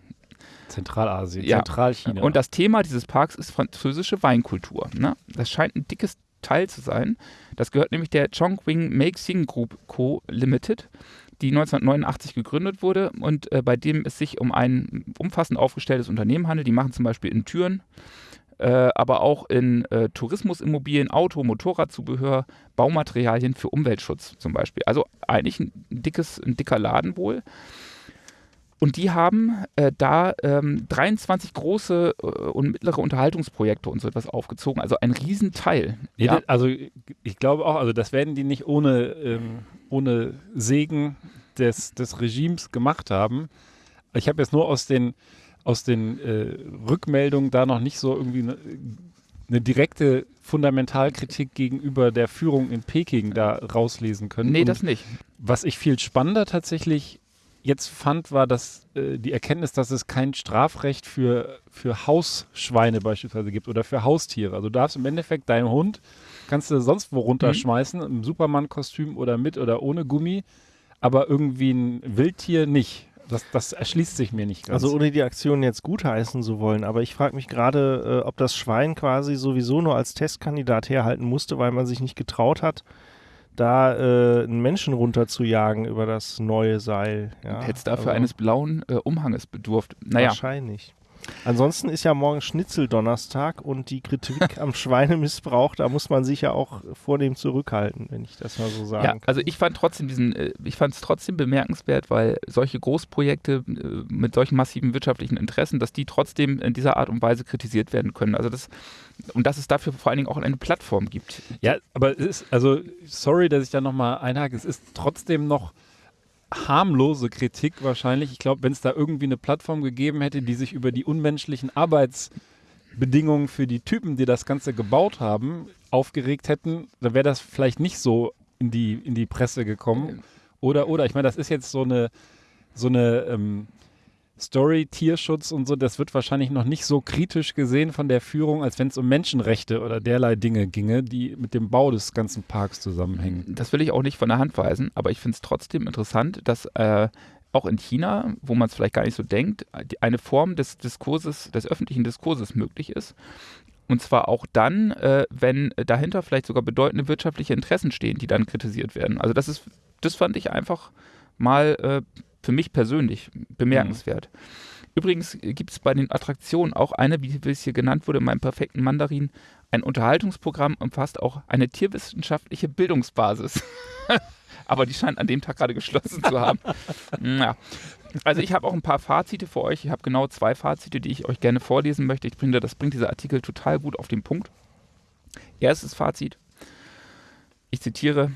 Zentralasien, Ja. Zentralchina. Und das Thema dieses Parks ist französische Weinkultur. Ne? Das scheint ein dickes Teil zu sein. Das gehört nämlich der Chongqing Meixing Group Co. Limited, die 1989 gegründet wurde und äh, bei dem es sich um ein umfassend aufgestelltes Unternehmen handelt. Die machen zum Beispiel in Türen, äh, aber auch in äh, Tourismusimmobilien, Auto, Motorradzubehör, Baumaterialien für Umweltschutz zum Beispiel. Also eigentlich ein dickes, ein dicker Laden wohl. Und die haben äh, da ähm, 23 große äh, und mittlere Unterhaltungsprojekte und so etwas aufgezogen. Also ein Riesenteil. Nee, ja. Also ich glaube auch, also das werden die nicht ohne, ähm, ohne Segen des, des Regimes gemacht haben. Ich habe jetzt nur aus den, aus den äh, Rückmeldungen da noch nicht so irgendwie eine, eine direkte Fundamentalkritik gegenüber der Führung in Peking da rauslesen können. Nee, Und das nicht. was ich viel spannender tatsächlich jetzt fand, war dass äh, die Erkenntnis, dass es kein Strafrecht für, für Hausschweine beispielsweise gibt oder für Haustiere. Also du darfst im Endeffekt deinen Hund, kannst du sonst wo runterschmeißen, im Superman-Kostüm oder mit oder ohne Gummi, aber irgendwie ein Wildtier nicht. Das, das erschließt sich mir nicht ganz. Also ohne die Aktion jetzt gutheißen zu wollen, aber ich frage mich gerade, äh, ob das Schwein quasi sowieso nur als Testkandidat herhalten musste, weil man sich nicht getraut hat, da äh, einen Menschen runterzujagen über das neue Seil. Ja, Hätte es dafür also eines blauen äh, Umhanges bedurft. Naja, Wahrscheinlich. Ansonsten ist ja morgen Schnitzeldonnerstag und die Kritik am Schweinemissbrauch, da muss man sich ja auch vornehm zurückhalten, wenn ich das mal so sagen Ja, kann. also ich fand trotzdem diesen, äh, ich fand es trotzdem bemerkenswert, weil solche Großprojekte äh, mit solchen massiven wirtschaftlichen Interessen, dass die trotzdem in dieser Art und Weise kritisiert werden können. Also das und dass es dafür vor allen Dingen auch eine Plattform gibt. Ja, aber es ist, also, sorry, dass ich da nochmal einhake, es ist trotzdem noch harmlose Kritik wahrscheinlich. Ich glaube, wenn es da irgendwie eine Plattform gegeben hätte, die sich über die unmenschlichen Arbeitsbedingungen für die Typen, die das Ganze gebaut haben, aufgeregt hätten, dann wäre das vielleicht nicht so in die, in die Presse gekommen. Oder, oder, ich meine, das ist jetzt so eine, so eine ähm, Story, Tierschutz und so, das wird wahrscheinlich noch nicht so kritisch gesehen von der Führung, als wenn es um Menschenrechte oder derlei Dinge ginge, die mit dem Bau des ganzen Parks zusammenhängen. Das will ich auch nicht von der Hand weisen, aber ich finde es trotzdem interessant, dass äh, auch in China, wo man es vielleicht gar nicht so denkt, eine Form des Diskurses, des öffentlichen Diskurses möglich ist. Und zwar auch dann, äh, wenn dahinter vielleicht sogar bedeutende wirtschaftliche Interessen stehen, die dann kritisiert werden. Also das ist, das fand ich einfach mal äh, für mich persönlich bemerkenswert. Übrigens gibt es bei den Attraktionen auch eine, wie es hier genannt wurde, in meinem perfekten Mandarin, ein Unterhaltungsprogramm umfasst auch eine tierwissenschaftliche Bildungsbasis. Aber die scheint an dem Tag gerade geschlossen zu haben. ja. Also ich habe auch ein paar Fazite für euch. Ich habe genau zwei Fazite, die ich euch gerne vorlesen möchte. Ich finde, das bringt dieser Artikel total gut auf den Punkt. Erstes Fazit. Ich zitiere.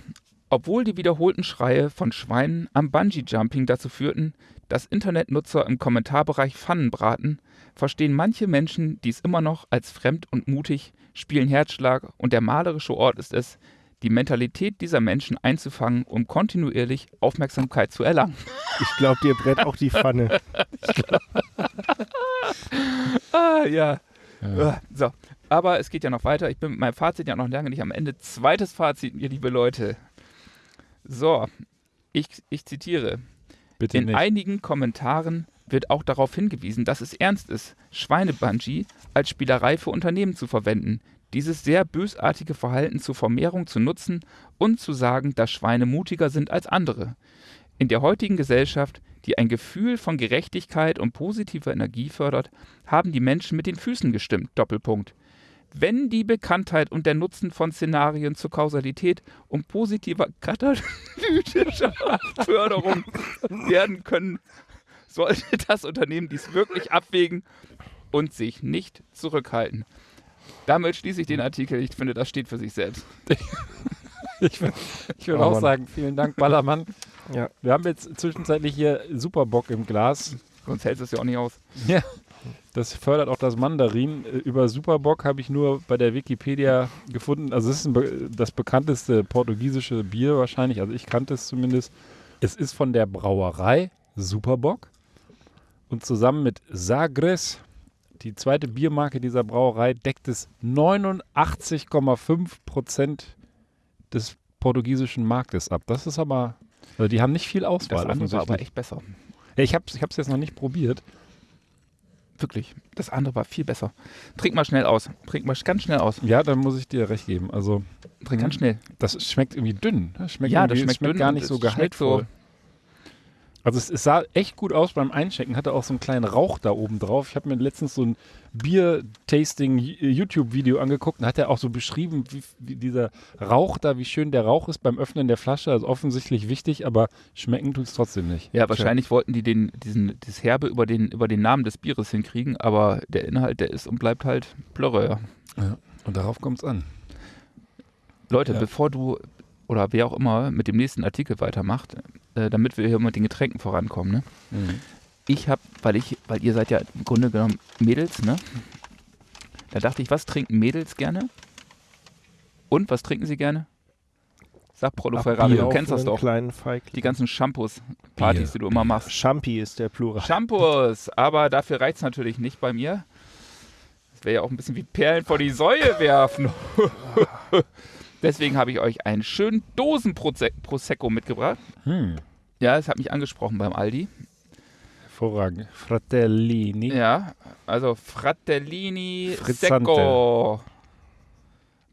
Obwohl die wiederholten Schreie von Schweinen am Bungee-Jumping dazu führten, dass Internetnutzer im Kommentarbereich Pfannen braten, verstehen manche Menschen dies immer noch als fremd und mutig, spielen Herzschlag und der malerische Ort ist es, die Mentalität dieser Menschen einzufangen, um kontinuierlich Aufmerksamkeit zu erlangen. Ich glaube, dir brät auch die Pfanne. ah, ja. ja. So, aber es geht ja noch weiter. Ich bin mit meinem Fazit ja noch lange nicht am Ende. Zweites Fazit, ihr liebe Leute. So, ich, ich zitiere. Bitte In nicht. einigen Kommentaren wird auch darauf hingewiesen, dass es ernst ist, Schweinebungee als Spielerei für Unternehmen zu verwenden, dieses sehr bösartige Verhalten zur Vermehrung zu nutzen und zu sagen, dass Schweine mutiger sind als andere. In der heutigen Gesellschaft, die ein Gefühl von Gerechtigkeit und positiver Energie fördert, haben die Menschen mit den Füßen gestimmt. Doppelpunkt. Wenn die Bekanntheit und der Nutzen von Szenarien zur Kausalität und positiver katalytischer Förderung werden können, sollte das Unternehmen dies wirklich abwägen und sich nicht zurückhalten. Damit schließe ich den Artikel. Ich finde, das steht für sich selbst. ich würde würd oh, auch sagen, vielen Dank, Ballermann. Ja. Wir haben jetzt zwischenzeitlich hier Superbock im Glas. Sonst hält es ja auch nicht aus. Ja. Das fördert auch das Mandarin. Über Superbock habe ich nur bei der Wikipedia gefunden. Also es ist be das bekannteste portugiesische Bier wahrscheinlich. Also ich kannte es zumindest. Es ist von der Brauerei Superbock. Und zusammen mit Sagres die zweite Biermarke dieser Brauerei deckt es 89,5 Prozent des portugiesischen Marktes ab. Das ist aber, also die haben nicht viel Auswahl. Das andere war aber echt besser. Ja, ich habe es jetzt noch nicht probiert. Wirklich, das andere war viel besser. Trink mal schnell aus. Trink mal ganz schnell aus. Ja, dann muss ich dir recht geben. Also Trink ganz schnell. Das schmeckt irgendwie dünn. Das schmeckt ja, das schmeckt, schmeckt dünn gar nicht so gehaltvoll. So also es, es, sah echt gut aus beim Einchecken, hatte auch so einen kleinen Rauch da oben drauf. Ich habe mir letztens so ein Bier-Tasting-YouTube-Video angeguckt und hat er auch so beschrieben, wie, wie, dieser Rauch da, wie schön der Rauch ist beim Öffnen der Flasche. Also offensichtlich wichtig, aber schmecken tut es trotzdem nicht. Ja, wahrscheinlich Schön. wollten die den, diesen, das Herbe über den, über den Namen des Bieres hinkriegen, aber der Inhalt, der ist und bleibt halt Plörre. Ja. ja und darauf kommt es an. Leute, ja. bevor du, oder wer auch immer mit dem nächsten Artikel weitermacht, äh, damit wir hier mit den Getränken vorankommen. Ne? Mhm. Ich habe, weil ich, weil ihr seid ja im Grunde genommen Mädels, ne? Da dachte ich, was trinken Mädels gerne? Und was trinken sie gerne? Sag Prolo Ferrari, du kennst das doch. Die ganzen Shampoos, Partys, die du immer machst. Champi ist der Plural. Shampoos, aber dafür reicht es natürlich nicht bei mir. Das wäre ja auch ein bisschen wie Perlen vor die Säue werfen. Deswegen habe ich euch einen schönen Dosen Prosecco mitgebracht. Hm. Ja, das hat mich angesprochen beim Aldi. Hervorragend. Fratellini. Ja, also Fratellini Frizzante. Secco.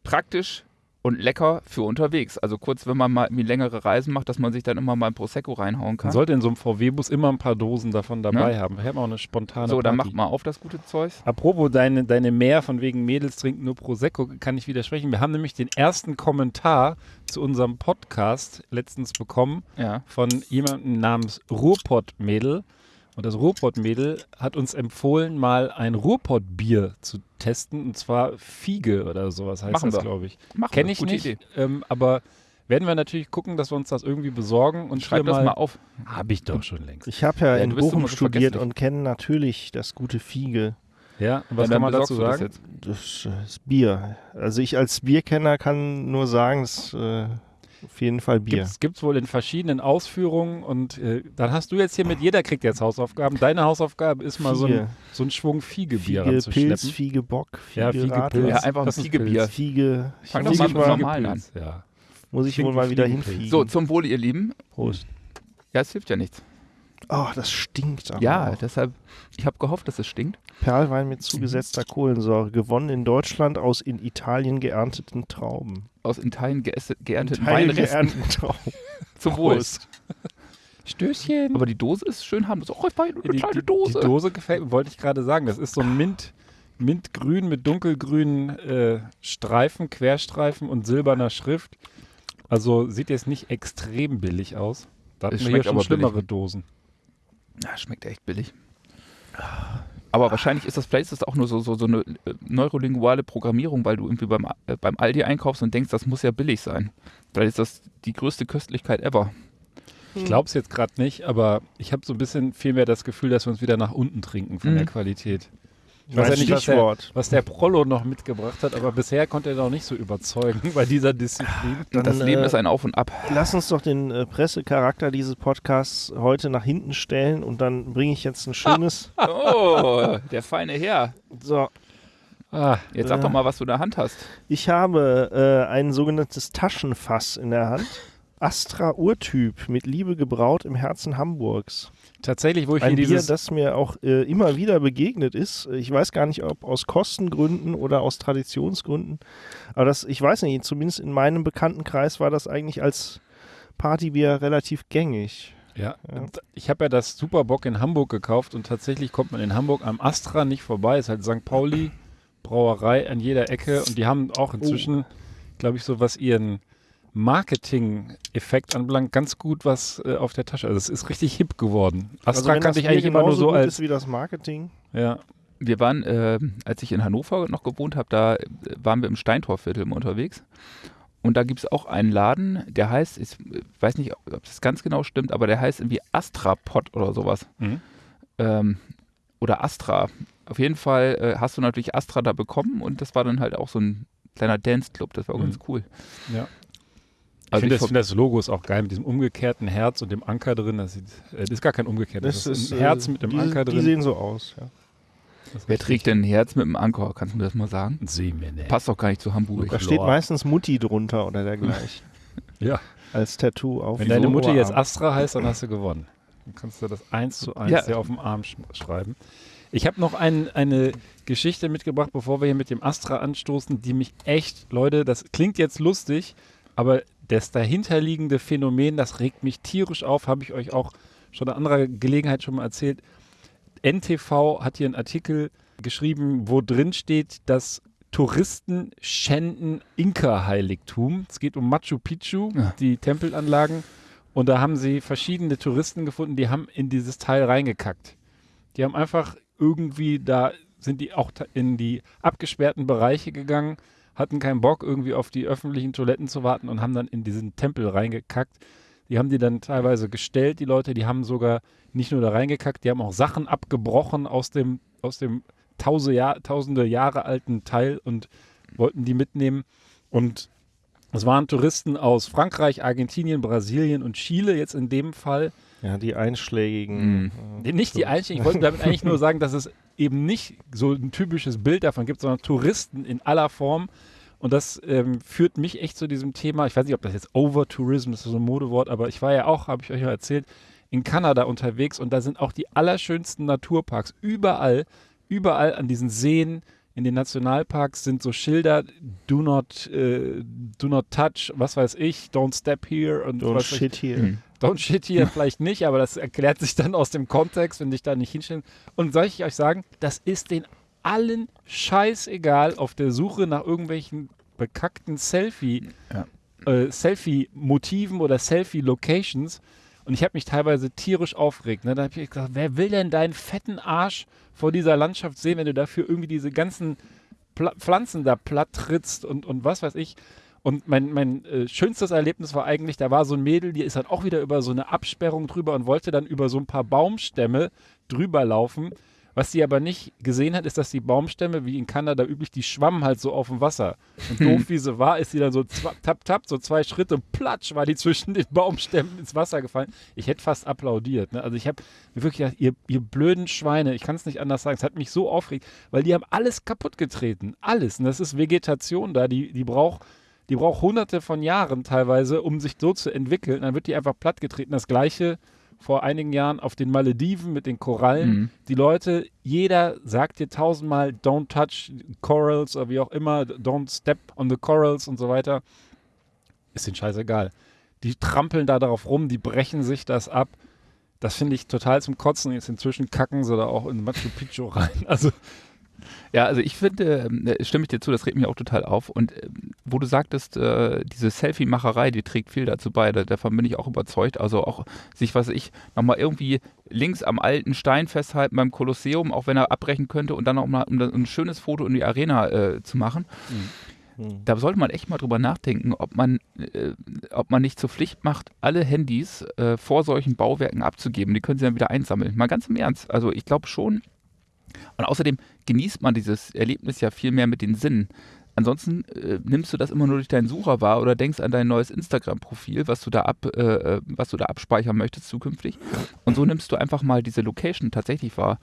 Praktisch und lecker für unterwegs. Also kurz, wenn man mal längere Reisen macht, dass man sich dann immer mal ein Prosecco reinhauen kann. Man sollte in so einem VW-Bus immer ein paar Dosen davon dabei ja. haben. Wir haben auch eine spontane So, Party. dann macht mal auf das gute Zeug. Apropos deine, deine Mehr von wegen Mädels trinken nur Prosecco, kann ich widersprechen. Wir haben nämlich den ersten Kommentar zu unserem Podcast letztens bekommen ja. von jemandem namens Ruhrpott-Mädel. Und das Ruhrpott-Mädel hat uns empfohlen, mal ein Ruhrpott-Bier zu testen. Und zwar Fiege oder sowas heißt Machen das, glaube ich. Kenne ich nicht. Ähm, aber werden wir natürlich gucken, dass wir uns das irgendwie besorgen und schreib das mal, mal auf. Habe ich doch schon längst. Ich habe ja, ja in Bochum studiert und kenne natürlich das gute Fiege. Ja, und was ja, kann man dazu sagen? Das, das, das, Bier. Also ich als Bierkenner kann nur sagen, das äh, auf jeden Fall Bier. Gibt es wohl in verschiedenen Ausführungen und äh, dann hast du jetzt hier mit, jeder kriegt jetzt Hausaufgaben. Deine Hausaufgabe ist mal so ein, so ein Schwung Fiegebier Fiege Pilz, Fiege Bock, Fiege ja, Fiege Pilz. Ja, einfach ein Fiegebier. Fiege. Fang doch mal mit normalen an. Ja. Muss ich wohl mal wieder hinfiegen. So, zum Wohle, ihr Lieben. Prost. Ja, es hilft ja nichts. Oh, das stinkt aber Ja, auch. deshalb, ich habe gehofft, dass es stinkt. Perlwein mit zugesetzter Kohlensäure, gewonnen in Deutschland aus in Italien geernteten Trauben. Aus Italien geernteten Italien geernteten Trauben. Zum Wohl. Stößchen. Aber die Dose ist schön harmlos. Oh, eine die, kleine Dose. Die Dose gefällt mir, wollte ich gerade sagen. Das ist so ein Mint, Mintgrün mit dunkelgrünen äh, Streifen, Querstreifen und silberner Schrift. Also sieht jetzt nicht extrem billig aus. Da hatten wir hier schon schlimmere billig. Dosen. Ja, schmeckt echt billig. Aber wahrscheinlich ist das, vielleicht ist das auch nur so, so, so eine äh, neurolinguale Programmierung, weil du irgendwie beim, äh, beim Aldi einkaufst und denkst, das muss ja billig sein. Vielleicht ist das die größte Köstlichkeit ever. Ich glaube es jetzt gerade nicht, aber ich habe so ein bisschen vielmehr das Gefühl, dass wir uns wieder nach unten trinken von Mhm. der Qualität. Ich weiß ja nicht, was der, Stichwort. was der Prollo noch mitgebracht hat, aber bisher konnte er noch nicht so überzeugen bei dieser Disziplin. Dann, das Leben äh, ist ein Auf und Ab. Lass uns doch den äh, Pressecharakter dieses Podcasts heute nach hinten stellen und dann bringe ich jetzt ein schönes. Oh, der feine Herr. So, Ah, Jetzt sag Äh. doch mal, was du in der Hand hast. ich habe äh, ein sogenanntes Taschenfass in der Hand. Astra Urtyp mit Liebe gebraut im Herzen Hamburgs. Tatsächlich, wo ich Ein hier Bier, das mir auch äh, immer wieder begegnet ist. Ich weiß gar nicht, ob aus Kostengründen oder aus Traditionsgründen. Aber das, ich weiß nicht, zumindest in meinem Bekanntenkreis war das eigentlich als Partybier relativ gängig. Ja, Ja. ich habe ja das Superbock in Hamburg gekauft und tatsächlich kommt man in Hamburg am Astra nicht vorbei. Ist halt St. Pauli Brauerei an jeder Ecke und die haben auch inzwischen, glaube ich, so was ihren Marketing-Effekt anbelangt, ganz gut was äh, auf der Tasche. Also es ist richtig hip geworden. Astra Also kannte ich eigentlich immer nur so als ist wie das Marketing. ja, Wir waren, äh, als ich in Hannover noch gewohnt habe, da äh, waren wir im Steintorviertel unterwegs. Und da gibt es auch einen Laden, der heißt, ich weiß nicht, ob das ganz genau stimmt, aber der heißt irgendwie Astrapod oder sowas. Mhm. Ähm, oder Astra. Auf jeden Fall äh, hast du natürlich Astra da bekommen und das war dann halt auch so ein kleiner Dance-Club. Das war auch Mhm. ganz cool. Ja. Ich Also finde ich das, find das Logo ist auch geil mit diesem umgekehrten Herz und dem Anker drin. Das, sieht, äh, das ist gar kein umgekehrtes. Das, ist ein äh, Herz mit dem die, Anker Die drin. sehen so aus. Ja. Das Wer trägt denn ein Herz mit einem Anker? Kannst du mir das mal sagen? Semene. Passt doch gar nicht zu Hamburg. Da steht meistens Mutti drunter oder dergleichen. Ja. Als Tattoo auf Wenn dem deine Mutter jetzt. Astra heißt, dann hast du gewonnen. Dann kannst du das eins zu eins Ja. dir auf dem Arm sch schreiben. Ich habe noch ein, eine Geschichte mitgebracht, bevor wir hier mit dem Astra anstoßen, die mich echt, Leute, das klingt jetzt lustig, aber das dahinterliegende Phänomen, das regt mich tierisch auf, habe ich euch auch schon an anderer Gelegenheit schon mal erzählt. NTV hat hier einen Artikel geschrieben, wo drin steht, dass Touristen schänden Inka-Heiligtum. Es geht um Machu Picchu, Ja. die Tempelanlagen. Und da haben sie verschiedene Touristen gefunden, die haben in dieses Teil reingekackt. Die haben einfach irgendwie, da sind die auch in die abgesperrten Bereiche gegangen, hatten keinen Bock, irgendwie auf die öffentlichen Toiletten zu warten und haben dann in diesen Tempel reingekackt. Die haben die dann teilweise gestellt, die Leute, die haben sogar nicht nur da reingekackt, die haben auch Sachen abgebrochen aus dem, aus dem tausende, Jahr, tausende Jahre alten Teil und wollten die mitnehmen. Und es waren Touristen aus Frankreich, Argentinien, Brasilien und Chile jetzt in dem Fall. Ja, die einschlägigen. Mhm. äh, Nicht die Einstieg, ich wollte damit eigentlich nur sagen, dass es eben nicht so ein typisches Bild davon gibt, sondern Touristen in aller Form. Und das ähm, führt mich echt zu diesem Thema. Ich weiß nicht, ob das jetzt Overtourism ist, so ein Modewort, aber ich war ja auch, habe ich euch ja erzählt, in Kanada unterwegs und da sind auch die allerschönsten Naturparks. Überall, überall an diesen Seen, in den Nationalparks sind so Schilder, do not, äh, do not touch, was weiß ich, don't step here und Don't ich. shit here. Mhm. Don't shit hier vielleicht nicht, aber das erklärt sich dann aus dem Kontext, wenn dich da nicht hinstellen. Und soll ich euch sagen, das ist den allen scheißegal auf der Suche nach irgendwelchen bekackten Selfie, Ja. äh, Selfie-Motiven oder Selfie-Locations. Und ich habe mich teilweise tierisch aufgeregt. Ne? Da habe ich gesagt, wer will denn deinen fetten Arsch vor dieser Landschaft sehen, wenn du dafür irgendwie diese ganzen Pla Pflanzen da platt trittst und, und was weiß ich. Und mein, mein äh, schönstes Erlebnis war eigentlich, da war so ein Mädel, die ist dann auch wieder über so eine Absperrung drüber und wollte dann über so ein paar Baumstämme drüber laufen. Was sie aber nicht gesehen hat, ist, dass die Baumstämme, wie in Kanada üblich, die schwammen halt so auf dem Wasser. Und doof wie sie war, ist sie dann so tap, tap, so zwei Schritte, platsch, war die zwischen den Baumstämmen ins Wasser gefallen. Ich hätte fast applaudiert. Ne? Also ich habe mir wirklich gedacht, ihr, ihr blöden Schweine, ich kann es nicht anders sagen, es hat mich so aufgeregt, weil die haben alles kaputt getreten. Alles. Und das ist Vegetation da, die, die braucht die braucht hunderte von Jahren teilweise, um sich so zu entwickeln. Dann wird die einfach plattgetreten. Das gleiche vor einigen Jahren auf den Malediven mit den Korallen. Mhm. Die Leute, jeder sagt dir tausendmal, don't touch corals oder wie auch immer, don't step on the corals und so weiter. Ist denen scheißegal. Die trampeln da darauf rum, die brechen sich das ab. Das finde ich total zum Kotzen. Jetzt inzwischen kacken sie da auch in Machu Picchu rein. Also, Ja, also ich finde, ähm, äh, stimme ich dir zu, das regt mich auch total auf. Und ähm, wo du sagtest, äh, diese Selfie-Macherei, die trägt viel dazu bei, da- davon bin ich auch überzeugt. Also auch sich, was ich, nochmal irgendwie links am alten Stein festhalten beim Kolosseum, auch wenn er abbrechen könnte und dann auch mal um da- ein schönes Foto in die Arena äh, zu machen. Hm. Da sollte man echt mal drüber nachdenken, ob man, äh, ob man nicht zur Pflicht macht, alle Handys vor solchen Bauwerken abzugeben. Die können sie dann wieder einsammeln. Mal ganz im Ernst. Also ich glaube schon. Und außerdem genießt man dieses Erlebnis ja viel mehr mit den Sinnen. Ansonsten äh, nimmst du das immer nur durch deinen Sucher wahr oder denkst an dein neues Instagram-Profil, was du da ab, äh, äh, was du da abspeichern möchtest zukünftig. Und so nimmst du einfach mal diese Location tatsächlich wahr.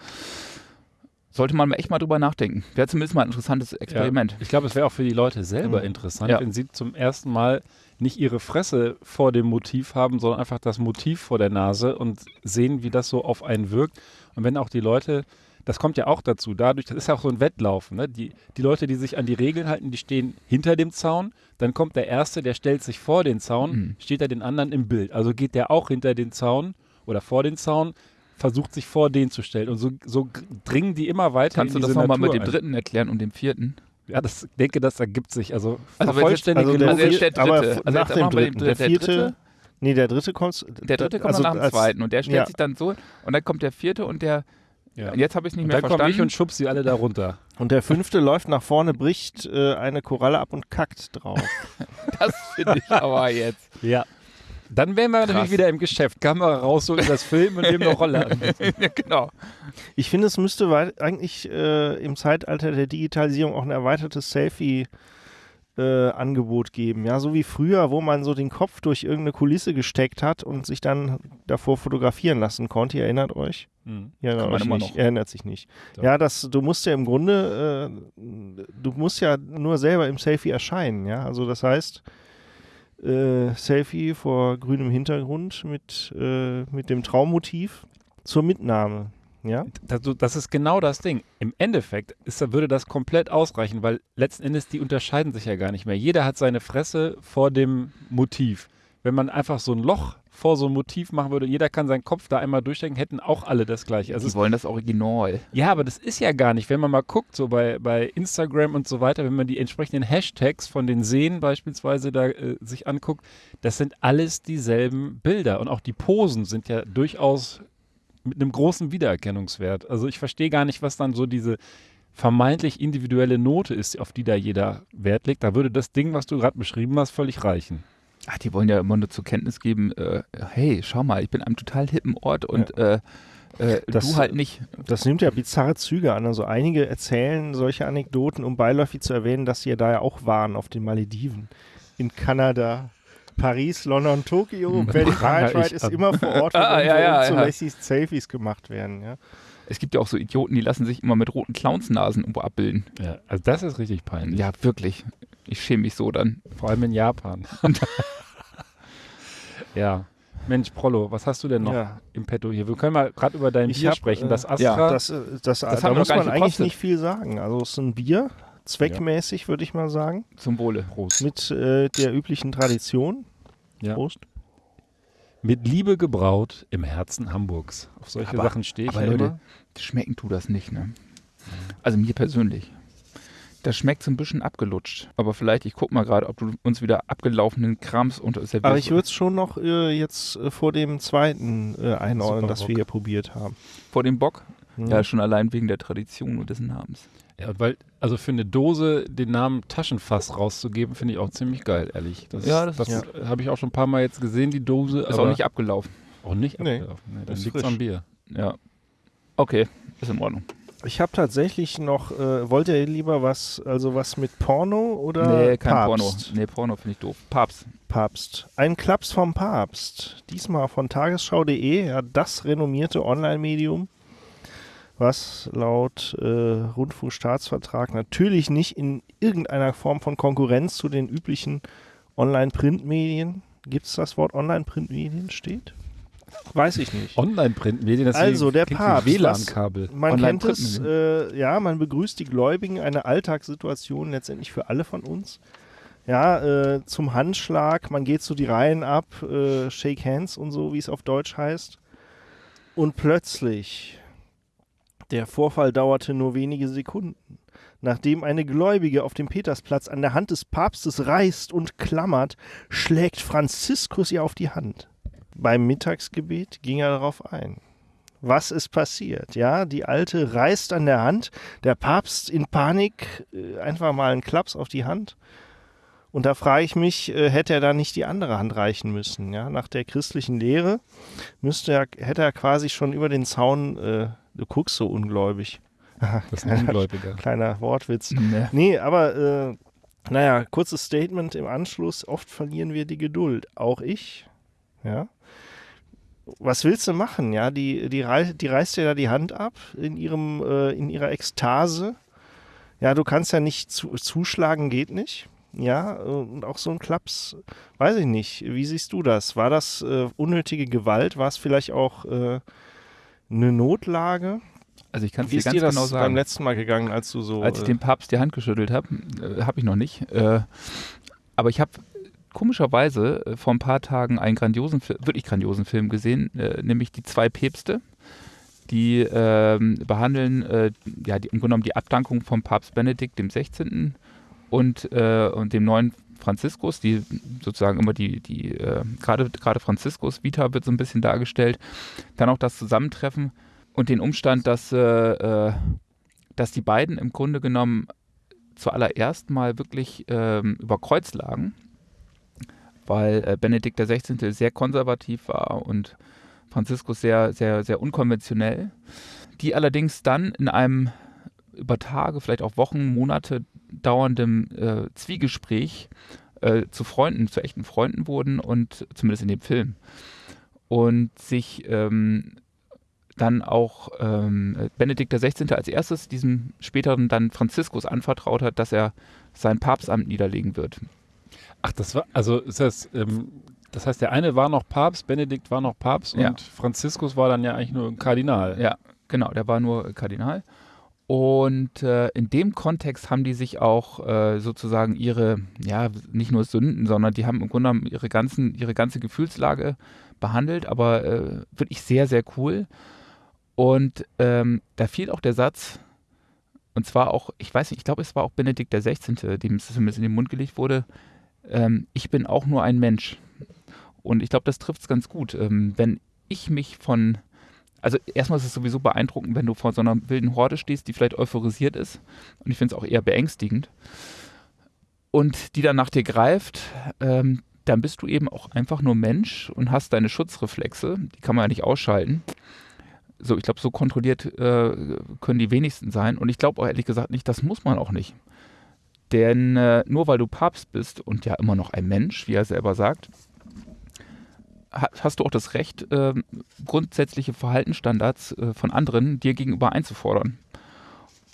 Sollte man echt mal drüber nachdenken. Wäre zumindest mal ein interessantes Experiment. Ja, ich glaube, es wäre auch für die Leute selber mhm. interessant, ja. wenn sie zum ersten Mal nicht ihre Fresse vor dem Motiv haben, sondern einfach das Motiv vor der Nase und sehen, wie das so auf einen wirkt. Und wenn auch die Leute das kommt ja auch dazu. Dadurch, das ist ja auch so ein Wettlauf. Ne? Die, die Leute, die sich an die Regeln halten, die stehen hinter dem Zaun. Dann kommt der Erste, der stellt sich vor den Zaun, mhm. steht er den anderen im Bild. Also geht der auch hinter den Zaun oder vor den Zaun, versucht sich vor den zu stellen. Und so, so dringen die immer weiter. Kannst du das nochmal mit dem Dritten erklären und dem Vierten? Ja, das denke, das ergibt sich. Also, also vollständig also der, also der Dritte. Aber also nach dem Dritten. Der, der Vierte. Nee, der dritte kommt. Der dritte kommt also nach dem zweiten und der stellt ja. sich dann so und dann kommt der vierte und der ja. Und jetzt habe ich es nicht und mehr dann verstanden. Dann komme ich und schub sie alle da runter. Und der fünfte läuft nach vorne, bricht äh, eine Koralle ab und kackt drauf. das finde ich aber jetzt. Ja. Dann wären wir Krass. natürlich wieder im Geschäft. Kamera raus, so in das Film und nehmen eine Rolle ja, genau. Ich finde, es müsste eigentlich äh, im Zeitalter der Digitalisierung auch ein erweitertes Selfie- äh, Angebot geben. Ja, so wie früher, wo man so den Kopf durch irgendeine Kulisse gesteckt hat und sich dann davor fotografieren lassen konnte. Ihr erinnert euch? Mhm. Ihr erinnert, euch nicht. erinnert sich nicht. Doch. Ja, das, du musst ja im Grunde, äh, du musst ja nur selber im Selfie erscheinen. Ja, also das heißt, äh, Selfie vor grünem Hintergrund mit, äh, mit dem Traummotiv zur Mitnahme. Ja? Das, das, ist genau das Ding. Im Endeffekt ist, würde das komplett ausreichen, weil letzten Endes die unterscheiden sich ja gar nicht mehr. Jeder hat seine Fresse vor dem Motiv. Wenn man einfach so ein Loch vor so ein Motiv machen würde, jeder kann seinen Kopf da einmal durchstecken, hätten auch alle das gleiche. Also die wollen das Original. Ja, aber das ist ja gar nicht. Wenn man mal guckt, so bei, bei Instagram und so weiter, wenn man die entsprechenden Hashtags von den Seen beispielsweise da äh, sich anguckt, das sind alles dieselben Bilder. Und auch die Posen sind ja durchaus mit einem großen Wiedererkennungswert. Also ich verstehe gar nicht, was dann so diese vermeintlich individuelle Note ist, auf die da jeder Wert legt. Da würde das Ding, was du gerade beschrieben hast, völlig reichen. Ach, die wollen ja immer nur zur Kenntnis geben, äh, hey, schau mal, ich bin am total hippen Ort und ja. äh, äh, das, du halt nicht. Das nimmt ja bizarre Züge an. Also einige erzählen solche Anekdoten, um beiläufig zu erwähnen, dass sie ja da ja auch waren auf den Malediven, in Kanada, Paris, London, Tokio, Berlin, Braunschweig ist immer vor Ort, wo ah, ja, ja, ja. Selfies gemacht werden. Ja. Es gibt ja auch so Idioten, die lassen sich immer mit roten Clownsnasen irgendwo abbilden. Ja, also das ist richtig peinlich. Ja, wirklich. Ich schäme mich so dann. Vor allem in Japan. ja. Mensch, Prollo, was hast du denn noch ja. im Petto hier? Wir können mal gerade über dein ich Bier hab, sprechen. Das äh, Astra. Ja, das, äh, das, das da muss man eigentlich nicht viel sagen. Also es ist ein Bier, zweckmäßig, ja. würde ich mal sagen. Zum Wohle. Prost. Mit äh, der üblichen Tradition. Ja. Prost. Mit Liebe gebraut im Herzen Hamburgs. Auf solche aber, Sachen stehe ich aber Leute, immer. Schmecken tut das nicht, ne? Also mir persönlich. Das schmeckt so ein bisschen abgelutscht. Aber vielleicht, ich guck mal gerade, ob du uns wieder abgelaufenen Krams unter servierst. Aber ich würde es schon noch äh, jetzt äh, vor dem zweiten äh, einordnen, das wir hier probiert haben. Vor dem Bock? Mhm. Ja, schon allein wegen der Tradition und des Namens. Ja, weil, also für eine Dose den Namen Taschenfass rauszugeben, finde ich auch ziemlich geil, ehrlich. Das, ja, das, das ja. habe ich auch schon ein paar Mal jetzt gesehen, die Dose. Ist auch nicht abgelaufen. Auch nicht nee. abgelaufen. Nee, dann liegt es am Bier. Ja. Okay, ist in Ordnung. Ich habe tatsächlich noch, äh, wollt ihr lieber was, also was mit Porno oder Nee, kein Papst? Porno. Nee, Porno finde ich doof. Papst. Papst. Ein Klaps vom Papst. Diesmal von tagesschau.de, ja, das renommierte Online-Medium, was laut äh, Rundfunkstaatsvertrag natürlich nicht in irgendeiner Form von Konkurrenz zu den üblichen Online-Printmedien, gibt es das Wort Online-Printmedien steht? Weiß ich nicht. Online-Printmedien, das Also der Papst. WLAN-Kabel. Man kennt es, äh, ja, man begrüßt die Gläubigen, eine Alltagssituation letztendlich für alle von uns. Ja, äh, zum Handschlag, man geht so die Reihen ab, äh, Shake Hands und so, wie es auf Deutsch heißt. Und plötzlich, der Vorfall dauerte nur wenige Sekunden. Nachdem eine Gläubige auf dem Petersplatz an der Hand des Papstes reißt und klammert, schlägt Franziskus ihr auf die Hand. Beim Mittagsgebet ging er darauf ein. was ist passiert? Ja, die Alte reißt an der Hand, der Papst in Panik, äh, einfach mal einen Klaps auf die Hand. Und da frage ich mich, äh, hätte er da nicht die andere Hand reichen müssen? Ja, nach der christlichen Lehre müsste er, hätte er quasi schon über den Zaun, äh, du guckst so ungläubig. Das ist ein Ungläubiger. Kleiner Wortwitz. Nee. Nee, aber äh, naja, kurzes Statement im Anschluss. Oft verlieren wir die Geduld. Auch ich. Ja. Was willst du machen? Ja, die, die, rei die reißt dir da die Hand ab in, ihrem, äh, in ihrer Ekstase. Ja, du kannst ja nicht zu, zuschlagen, geht nicht. Ja, und auch so ein Klaps, weiß ich nicht. Wie siehst du das? War das äh, unnötige Gewalt? War es vielleicht auch äh, eine Notlage? Also ich kann es dir ist ganz dir das genau beim sagen. letzten Mal gegangen, als du so. Als ich äh, dem Papst die Hand geschüttelt habe, äh, habe ich noch nicht. Äh, aber ich habe komischerweise äh, vor ein paar Tagen einen grandiosen, wirklich grandiosen Film gesehen, äh, nämlich Die zwei Päpste. Die ähm, behandeln äh, ja, die, im Grunde genommen die Abdankung vom Papst Benedikt dem 16. und, äh, und dem neuen Franziskus, die sozusagen immer die, die äh, gerade Franziskus Vita wird so ein bisschen dargestellt. Dann auch das Zusammentreffen und den Umstand, dass, äh, äh, dass die beiden im Grunde genommen zuallererst mal wirklich ähm, über Kreuz lagen, weil äh, Benedikt XVI. sehr konservativ war und Franziskus sehr, sehr, sehr unkonventionell. Die allerdings dann in einem über Tage, vielleicht auch Wochen, Monate dauerndem äh, Zwiegespräch äh, zu Freunden, zu echten Freunden wurden und zumindest in dem Film. Und sich ähm, dann auch ähm, Benedikt XVI. als erstes diesem späteren dann Franziskus anvertraut hat, dass er sein Papstamt niederlegen wird. Ach, das war, also ist das, ähm, das heißt, der eine war noch Papst, Benedikt war noch Papst Ja. und Franziskus war dann ja eigentlich nur ein Kardinal. Ja, genau, der war nur Kardinal. Und äh, in dem Kontext haben die sich auch äh, sozusagen ihre, ja, nicht nur Sünden, sondern die haben im Grunde genommen ihre, ganzen, ihre ganze Gefühlslage behandelt, aber äh, wirklich sehr, sehr cool. Und ähm, da fiel auch der Satz, und zwar auch, ich weiß nicht, ich glaube, es war auch Benedikt der 16., dem es zumindest in den Mund gelegt wurde, ähm, ich bin auch nur ein Mensch. Und ich glaube, das trifft es ganz gut. Ähm, wenn ich mich von also erstmal ist es sowieso beeindruckend, wenn du vor so einer wilden Horde stehst, die vielleicht euphorisiert ist. Und ich finde es auch eher beängstigend. Und die dann nach dir greift, ähm, dann bist du eben auch einfach nur Mensch und hast deine Schutzreflexe. Die kann man ja nicht ausschalten. So, ich glaube, so kontrolliert äh, können die wenigsten sein. Und ich glaube auch ehrlich gesagt nicht, das muss man auch nicht. Denn äh, nur weil du Papst bist und ja immer noch ein Mensch, wie er selber sagt, hast du auch das Recht, ähm, grundsätzliche Verhaltensstandards äh, von anderen dir gegenüber einzufordern.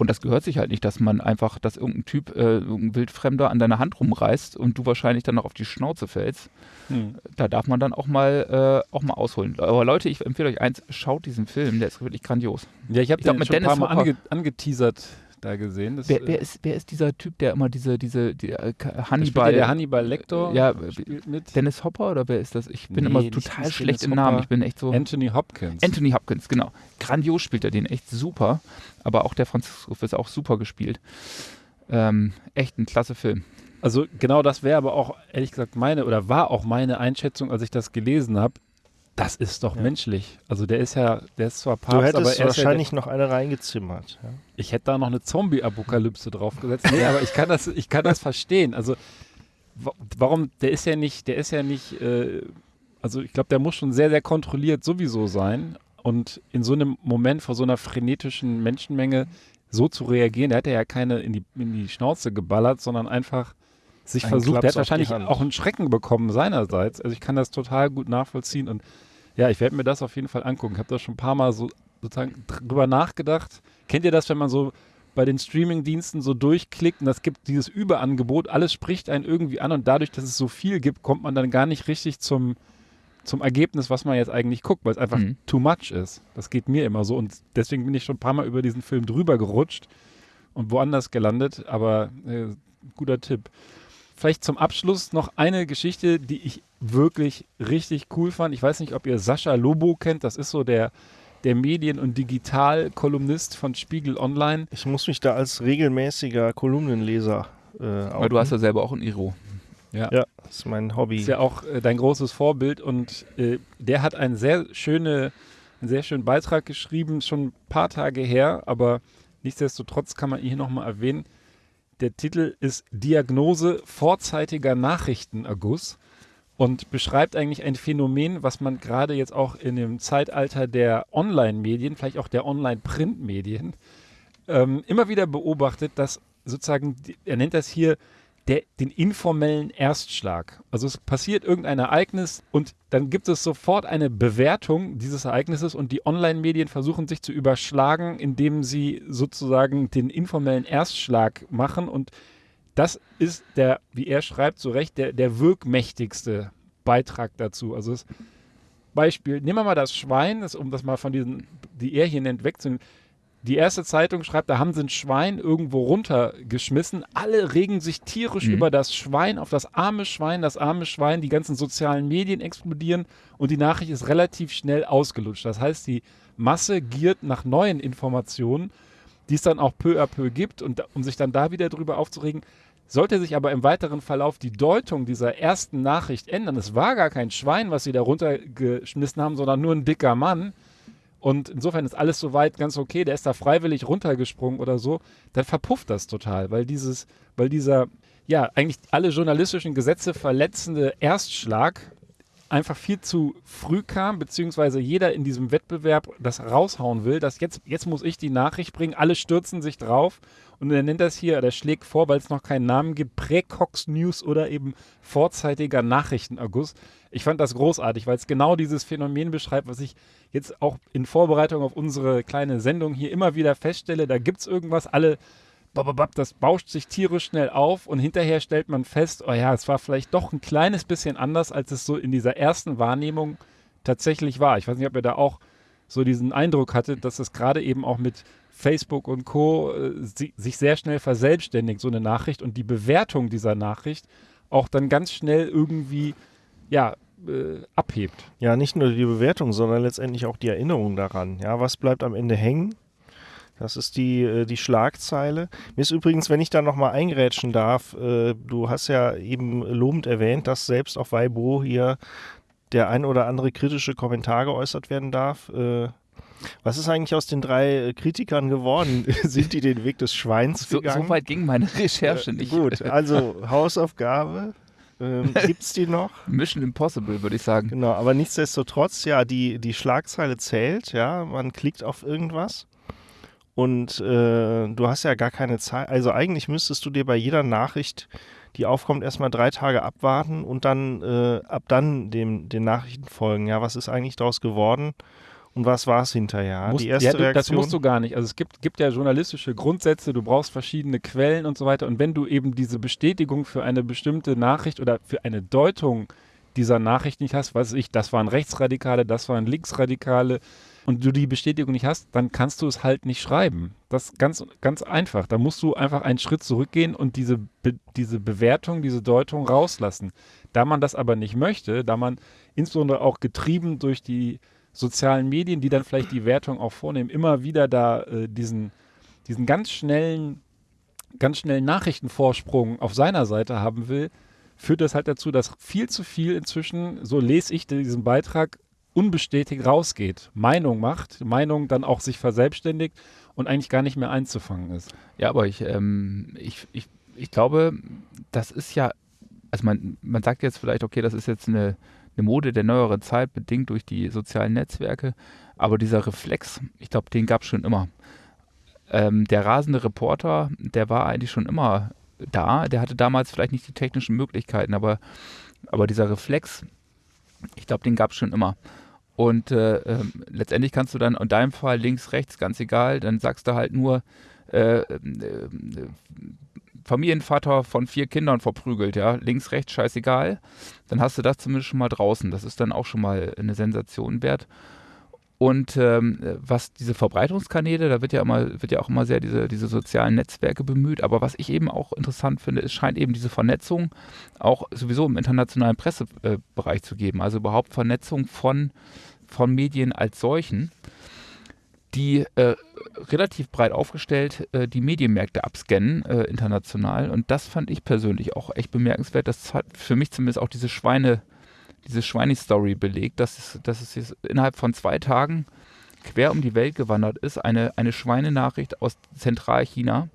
Und das gehört sich halt nicht, dass man einfach, dass irgendein Typ, äh, irgendein Wildfremder an deiner Hand rumreißt und du wahrscheinlich dann noch auf die Schnauze fällst. Hm. Da darf man dann auch mal, äh, auch mal ausholen. Aber Leute, ich empfehle euch eins, schaut diesen Film, der ist wirklich grandios. Ja, ich habe Ich glaub, den mit schon ein paar Mal ange angeteasert da gesehen. Das, Wer, äh, wer, ist, wer ist dieser Typ, der immer diese, diese, die, äh, Hannibal, der Hannibal Lecter Ja, spielt mit. Dennis Hopper oder wer ist das? Ich bin Nee, immer total nicht schlecht im Namen. Ich bin echt so. Anthony Hopkins. Anthony Hopkins, genau. Grandios spielt er den, echt super. Aber auch der Franziskus ist auch super gespielt. Ähm, echt ein klasse Film. Also genau das wäre aber auch, ehrlich gesagt, meine, oder war auch meine Einschätzung, als ich das gelesen habe. Das ist doch Ja. menschlich. Also der ist ja, der ist zwar Papst, Du aber er ist ja wahrscheinlich noch eine reingezimmert. Ja? ich hätte da noch eine Zombie-Apokalypse draufgesetzt. Nee, aber ich kann das, ich kann das verstehen. Also wa- warum, der ist ja nicht, der ist ja nicht, äh, also ich glaube, der muss schon sehr, sehr kontrolliert sowieso sein. Und in so einem Moment vor so einer frenetischen Menschenmenge so zu reagieren, der hat ja keine in die, in die Schnauze geballert, sondern einfach sich Einen versucht. Klaps Der hat wahrscheinlich auch einen Schrecken bekommen seinerseits. Also ich kann das total gut nachvollziehen und ja, ich werde mir das auf jeden Fall angucken. Ich habe da schon ein paar Mal so sozusagen drüber nachgedacht. Kennt ihr das, wenn man so bei den Streaming-Diensten so durchklickt und das gibt dieses Überangebot, alles spricht einen irgendwie an und dadurch, dass es so viel gibt, kommt man dann gar nicht richtig zum, zum Ergebnis, was man jetzt eigentlich guckt, weil es einfach Mhm. too much ist. Das geht mir immer so und deswegen bin ich schon ein paar Mal über diesen Film drüber gerutscht und woanders gelandet, aber äh, guter Tipp. Vielleicht zum Abschluss noch eine Geschichte, die ich wirklich richtig cool fand. Ich weiß nicht, ob ihr Sascha Lobo kennt. Das ist so der, der Medien- und Digital-Kolumnist von Spiegel Online. Ich muss mich da als regelmäßiger Kolumnenleser äh, Weil du hast ja selber auch ein Iro. Ja, das ist mein Hobby. Ist ja auch äh, dein großes Vorbild und äh, der hat eine sehr schöne einen sehr schönen Beitrag geschrieben, schon ein paar Tage her, aber nichtsdestotrotz kann man ihn hier nochmal erwähnen. Der Titel ist Diagnose vorzeitiger Nachrichtenerguss und beschreibt eigentlich ein Phänomen, was man gerade jetzt auch in dem Zeitalter der Online-Medien, vielleicht auch der Online-Print-Medien, ähm, immer wieder beobachtet, dass sozusagen, er nennt das hier der, den informellen Erstschlag. Also es passiert irgendein Ereignis und dann gibt es sofort eine Bewertung dieses Ereignisses und die Online-Medien versuchen sich zu überschlagen, indem sie sozusagen den informellen Erstschlag machen und das ist der, wie er schreibt, zu Recht, der, der wirkmächtigste Beitrag dazu. Also das Beispiel, nehmen wir mal das Schwein, das, um das mal von diesen, die er hier nennt, wegzunehmen. Die erste Zeitung schreibt, da haben sie ein Schwein irgendwo runtergeschmissen. Alle regen sich tierisch mhm. über das Schwein, auf das arme Schwein, das arme Schwein. Die ganzen sozialen Medien explodieren und die Nachricht ist relativ schnell ausgelutscht. Das heißt, die Masse giert nach neuen Informationen, die es dann auch peu à peu gibt. Und um sich dann da wieder drüber aufzuregen, sollte sich aber im weiteren Verlauf die Deutung dieser ersten Nachricht ändern, es war gar kein Schwein, was sie da runtergeschmissen haben, sondern nur ein dicker Mann, und insofern ist alles soweit ganz okay, der ist da freiwillig runtergesprungen oder so, dann verpufft das total, weil dieses, weil dieser, ja, eigentlich alle journalistischen Gesetze verletzende Erstschlag einfach viel zu früh kam, beziehungsweise jeder in diesem Wettbewerb das raushauen will, dass jetzt, jetzt muss ich die Nachricht bringen, alle stürzen sich drauf. Und er nennt das hier, der schlägt vor, weil es noch keinen Namen gibt, Präcox News oder eben vorzeitiger Nachrichtenerguss. Ich fand das großartig, weil es genau dieses Phänomen beschreibt, was ich jetzt auch in Vorbereitung auf unsere kleine Sendung hier immer wieder feststelle. Da gibt es irgendwas, alle, das bauscht sich tierisch schnell auf und hinterher stellt man fest, oh ja, es war vielleicht doch ein kleines bisschen anders, als es so in dieser ersten Wahrnehmung tatsächlich war. Ich weiß nicht, ob ihr da auch so diesen Eindruck hattet, dass es gerade eben auch mit Facebook und Co. Äh, sich sehr schnell verselbstständigt, so eine Nachricht und die Bewertung dieser Nachricht auch dann ganz schnell irgendwie ja, äh, abhebt. Ja, nicht nur die Bewertung, sondern letztendlich auch die Erinnerung daran. Ja, was bleibt am Ende hängen? Das ist die, äh, die Schlagzeile. Mir ist übrigens, wenn ich da nochmal eingrätschen darf, äh, du hast ja eben lobend erwähnt, dass selbst auf Weibo hier der ein oder andere kritische Kommentar geäußert werden darf. Äh, was ist eigentlich aus den drei Kritikern geworden? Sind die den Weg des Schweins gegangen? So, so weit ging meine Recherche nicht. Gut, also Hausaufgabe. Ähm, Gibt es die noch? Mission Impossible, würde ich sagen. Genau, aber nichtsdestotrotz, ja, die, die Schlagzeile zählt, ja, man klickt auf irgendwas und äh, du hast ja gar keine Zeit. Also eigentlich müsstest du dir bei jeder Nachricht, die aufkommt, erstmal drei Tage abwarten und dann äh, ab dann dem, den Nachrichten folgen. Ja, was ist eigentlich daraus geworden? Und was war es hinterher? Musst, die erste ja, du, Reaktion? Das musst du gar nicht. Also es gibt, gibt ja journalistische Grundsätze, du brauchst verschiedene Quellen und so weiter. Und wenn du eben diese Bestätigung für eine bestimmte Nachricht oder für eine Deutung dieser Nachricht nicht hast, weiß ich, das waren Rechtsradikale, das waren Linksradikale, und du die Bestätigung nicht hast, dann kannst du es halt nicht schreiben. Das ist ganz, ganz einfach. Da musst du einfach einen Schritt zurückgehen und diese, Be diese Bewertung, diese Deutung rauslassen. Da man das aber nicht möchte, da man insbesondere auch getrieben durch die sozialen Medien, die dann vielleicht die Wertung auch vornehmen, immer wieder da äh, diesen, diesen ganz schnellen, ganz schnellen Nachrichtenvorsprung auf seiner Seite haben will, führt das halt dazu, dass viel zu viel inzwischen, so lese ich diesen Beitrag, unbestätigt rausgeht, Meinung macht, Meinung dann auch sich verselbstständigt und eigentlich gar nicht mehr einzufangen ist. Ja, aber ich, ähm, ich, ich, ich glaube, das ist ja, also man, man sagt jetzt vielleicht, okay, das ist jetzt eine eine Mode der neueren Zeit, bedingt durch die sozialen Netzwerke. Aber dieser Reflex, ich glaube, den gab es schon immer. Ähm, der rasende Reporter, der war eigentlich schon immer da. Der hatte damals vielleicht nicht die technischen Möglichkeiten, aber, aber dieser Reflex, ich glaube, den gab es schon immer. Und äh, äh, letztendlich kannst du dann in deinem Fall links, rechts, ganz egal, dann sagst du halt nur, äh, äh Familienvater von vier Kindern verprügelt, ja, links, rechts, scheißegal, dann hast du das zumindest schon mal draußen. Das ist dann auch schon mal eine Sensation wert. Und ähm, was diese Verbreitungskanäle, da wird ja immer, wird ja auch immer sehr diese, diese sozialen Netzwerke bemüht. Aber was ich eben auch interessant finde, es scheint eben diese Vernetzung auch sowieso im internationalen Pressebereich zu geben. Also überhaupt Vernetzung von, von Medien als solchen die äh, relativ breit aufgestellt äh, die Medienmärkte abscannen äh, international. Und das fand ich persönlich auch echt bemerkenswert. Das hat für mich zumindest auch diese Schweine, diese Schweine-Story belegt, dass es, dass es innerhalb von zwei Tagen quer um die Welt gewandert ist, eine, eine Schweinenachricht aus Zentralchina.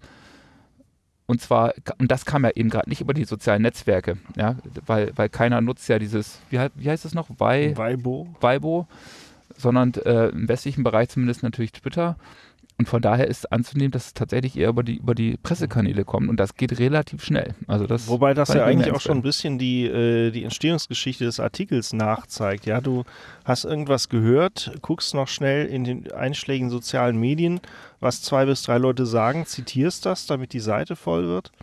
Und zwar, und das kam ja eben gerade nicht über die sozialen Netzwerke, ja, weil, weil keiner nutzt ja dieses, wie, wie heißt das noch? Weibo. Weibo, sondern äh, im westlichen Bereich zumindest natürlich Twitter. Und von daher ist anzunehmen, dass es tatsächlich eher über die, über die Pressekanäle kommt und das geht relativ schnell. Also das Wobei das ja eigentlich auch schon ein bisschen die, äh, die Entstehungsgeschichte des Artikels nachzeigt. Ja, du hast irgendwas gehört, guckst noch schnell in den einschlägigen sozialen Medien, was zwei bis drei Leute sagen, zitierst das, damit die Seite voll wird.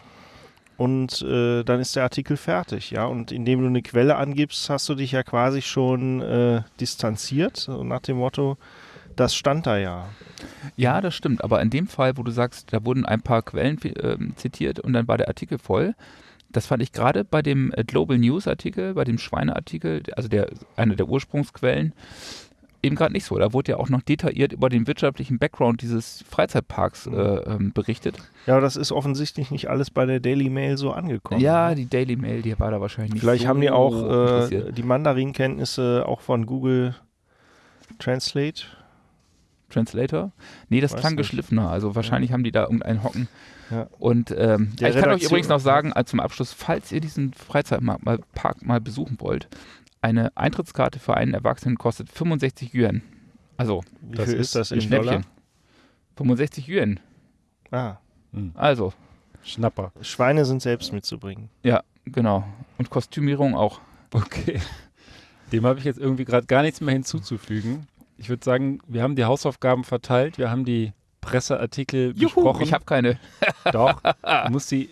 Und äh, dann ist der Artikel fertig, ja. Und indem du eine Quelle angibst, hast du dich ja quasi schon äh, distanziert, nach dem Motto, das stand da ja. Ja, das stimmt. Aber in dem Fall, wo du sagst, da wurden ein paar Quellen äh, zitiert und dann war der Artikel voll, das fand ich gerade bei dem äh, Global News Artikel, bei dem Schweineartikel, also der, einer der Ursprungsquellen, eben gerade nicht so. Da wurde ja auch noch detailliert über den wirtschaftlichen Background dieses Freizeitparks mhm. äh, ähm, berichtet. Ja, aber das ist offensichtlich nicht alles bei der Daily Mail so angekommen. Ja, ne? die Daily Mail, die war da wahrscheinlich nicht Vielleicht so haben die auch äh, die Mandarin-Kenntnisse auch von Google Translate Translator? Nee, das Weiß klang nicht. geschliffener. Also wahrscheinlich ja. haben die da irgendeinen Hocken. Ja. Und ähm, ich Redaktion kann euch übrigens noch sagen, als zum Abschluss, falls ihr diesen Freizeitpark mal, mal besuchen wollt, eine Eintrittskarte für einen Erwachsenen kostet 65 Yuan. Also, wie das ist das in Schnäppchen. Dollar? 65 Yuan. Ah. Hm. Also. Schnapper. Schweine sind selbst mitzubringen. Ja, genau. Und Kostümierung auch. Okay. Dem habe ich jetzt irgendwie gerade gar nichts mehr hinzuzufügen ich würde sagen, wir haben die Hausaufgaben verteilt, wir haben die Presseartikel Juhu, besprochen. Ich habe keine. Doch, du musst die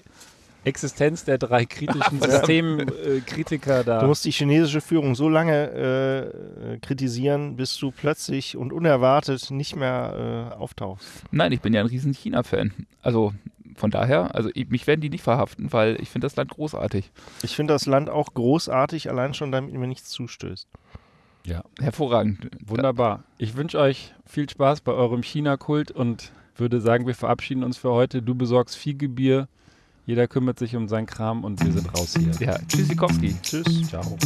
Existenz der drei kritischen Systemkritiker äh, da. Du musst die chinesische Führung so lange äh, kritisieren, bis du plötzlich und unerwartet nicht mehr äh, auftauchst. Nein, ich bin ja ein riesen China-Fan. Also von daher, also ich, mich werden die nicht verhaften, weil ich finde das Land großartig. Ich finde das Land auch großartig, allein schon damit mir nichts zustößt. Ja, hervorragend. Wunderbar. Ich wünsche euch viel Spaß bei eurem China-Kult und würde sagen, wir verabschieden uns für heute. Du besorgst Fiegebier. Jeder kümmert sich um seinen Kram und wir sind raus hier. Ja, Tschüssikowski. Tschüss. Ciao.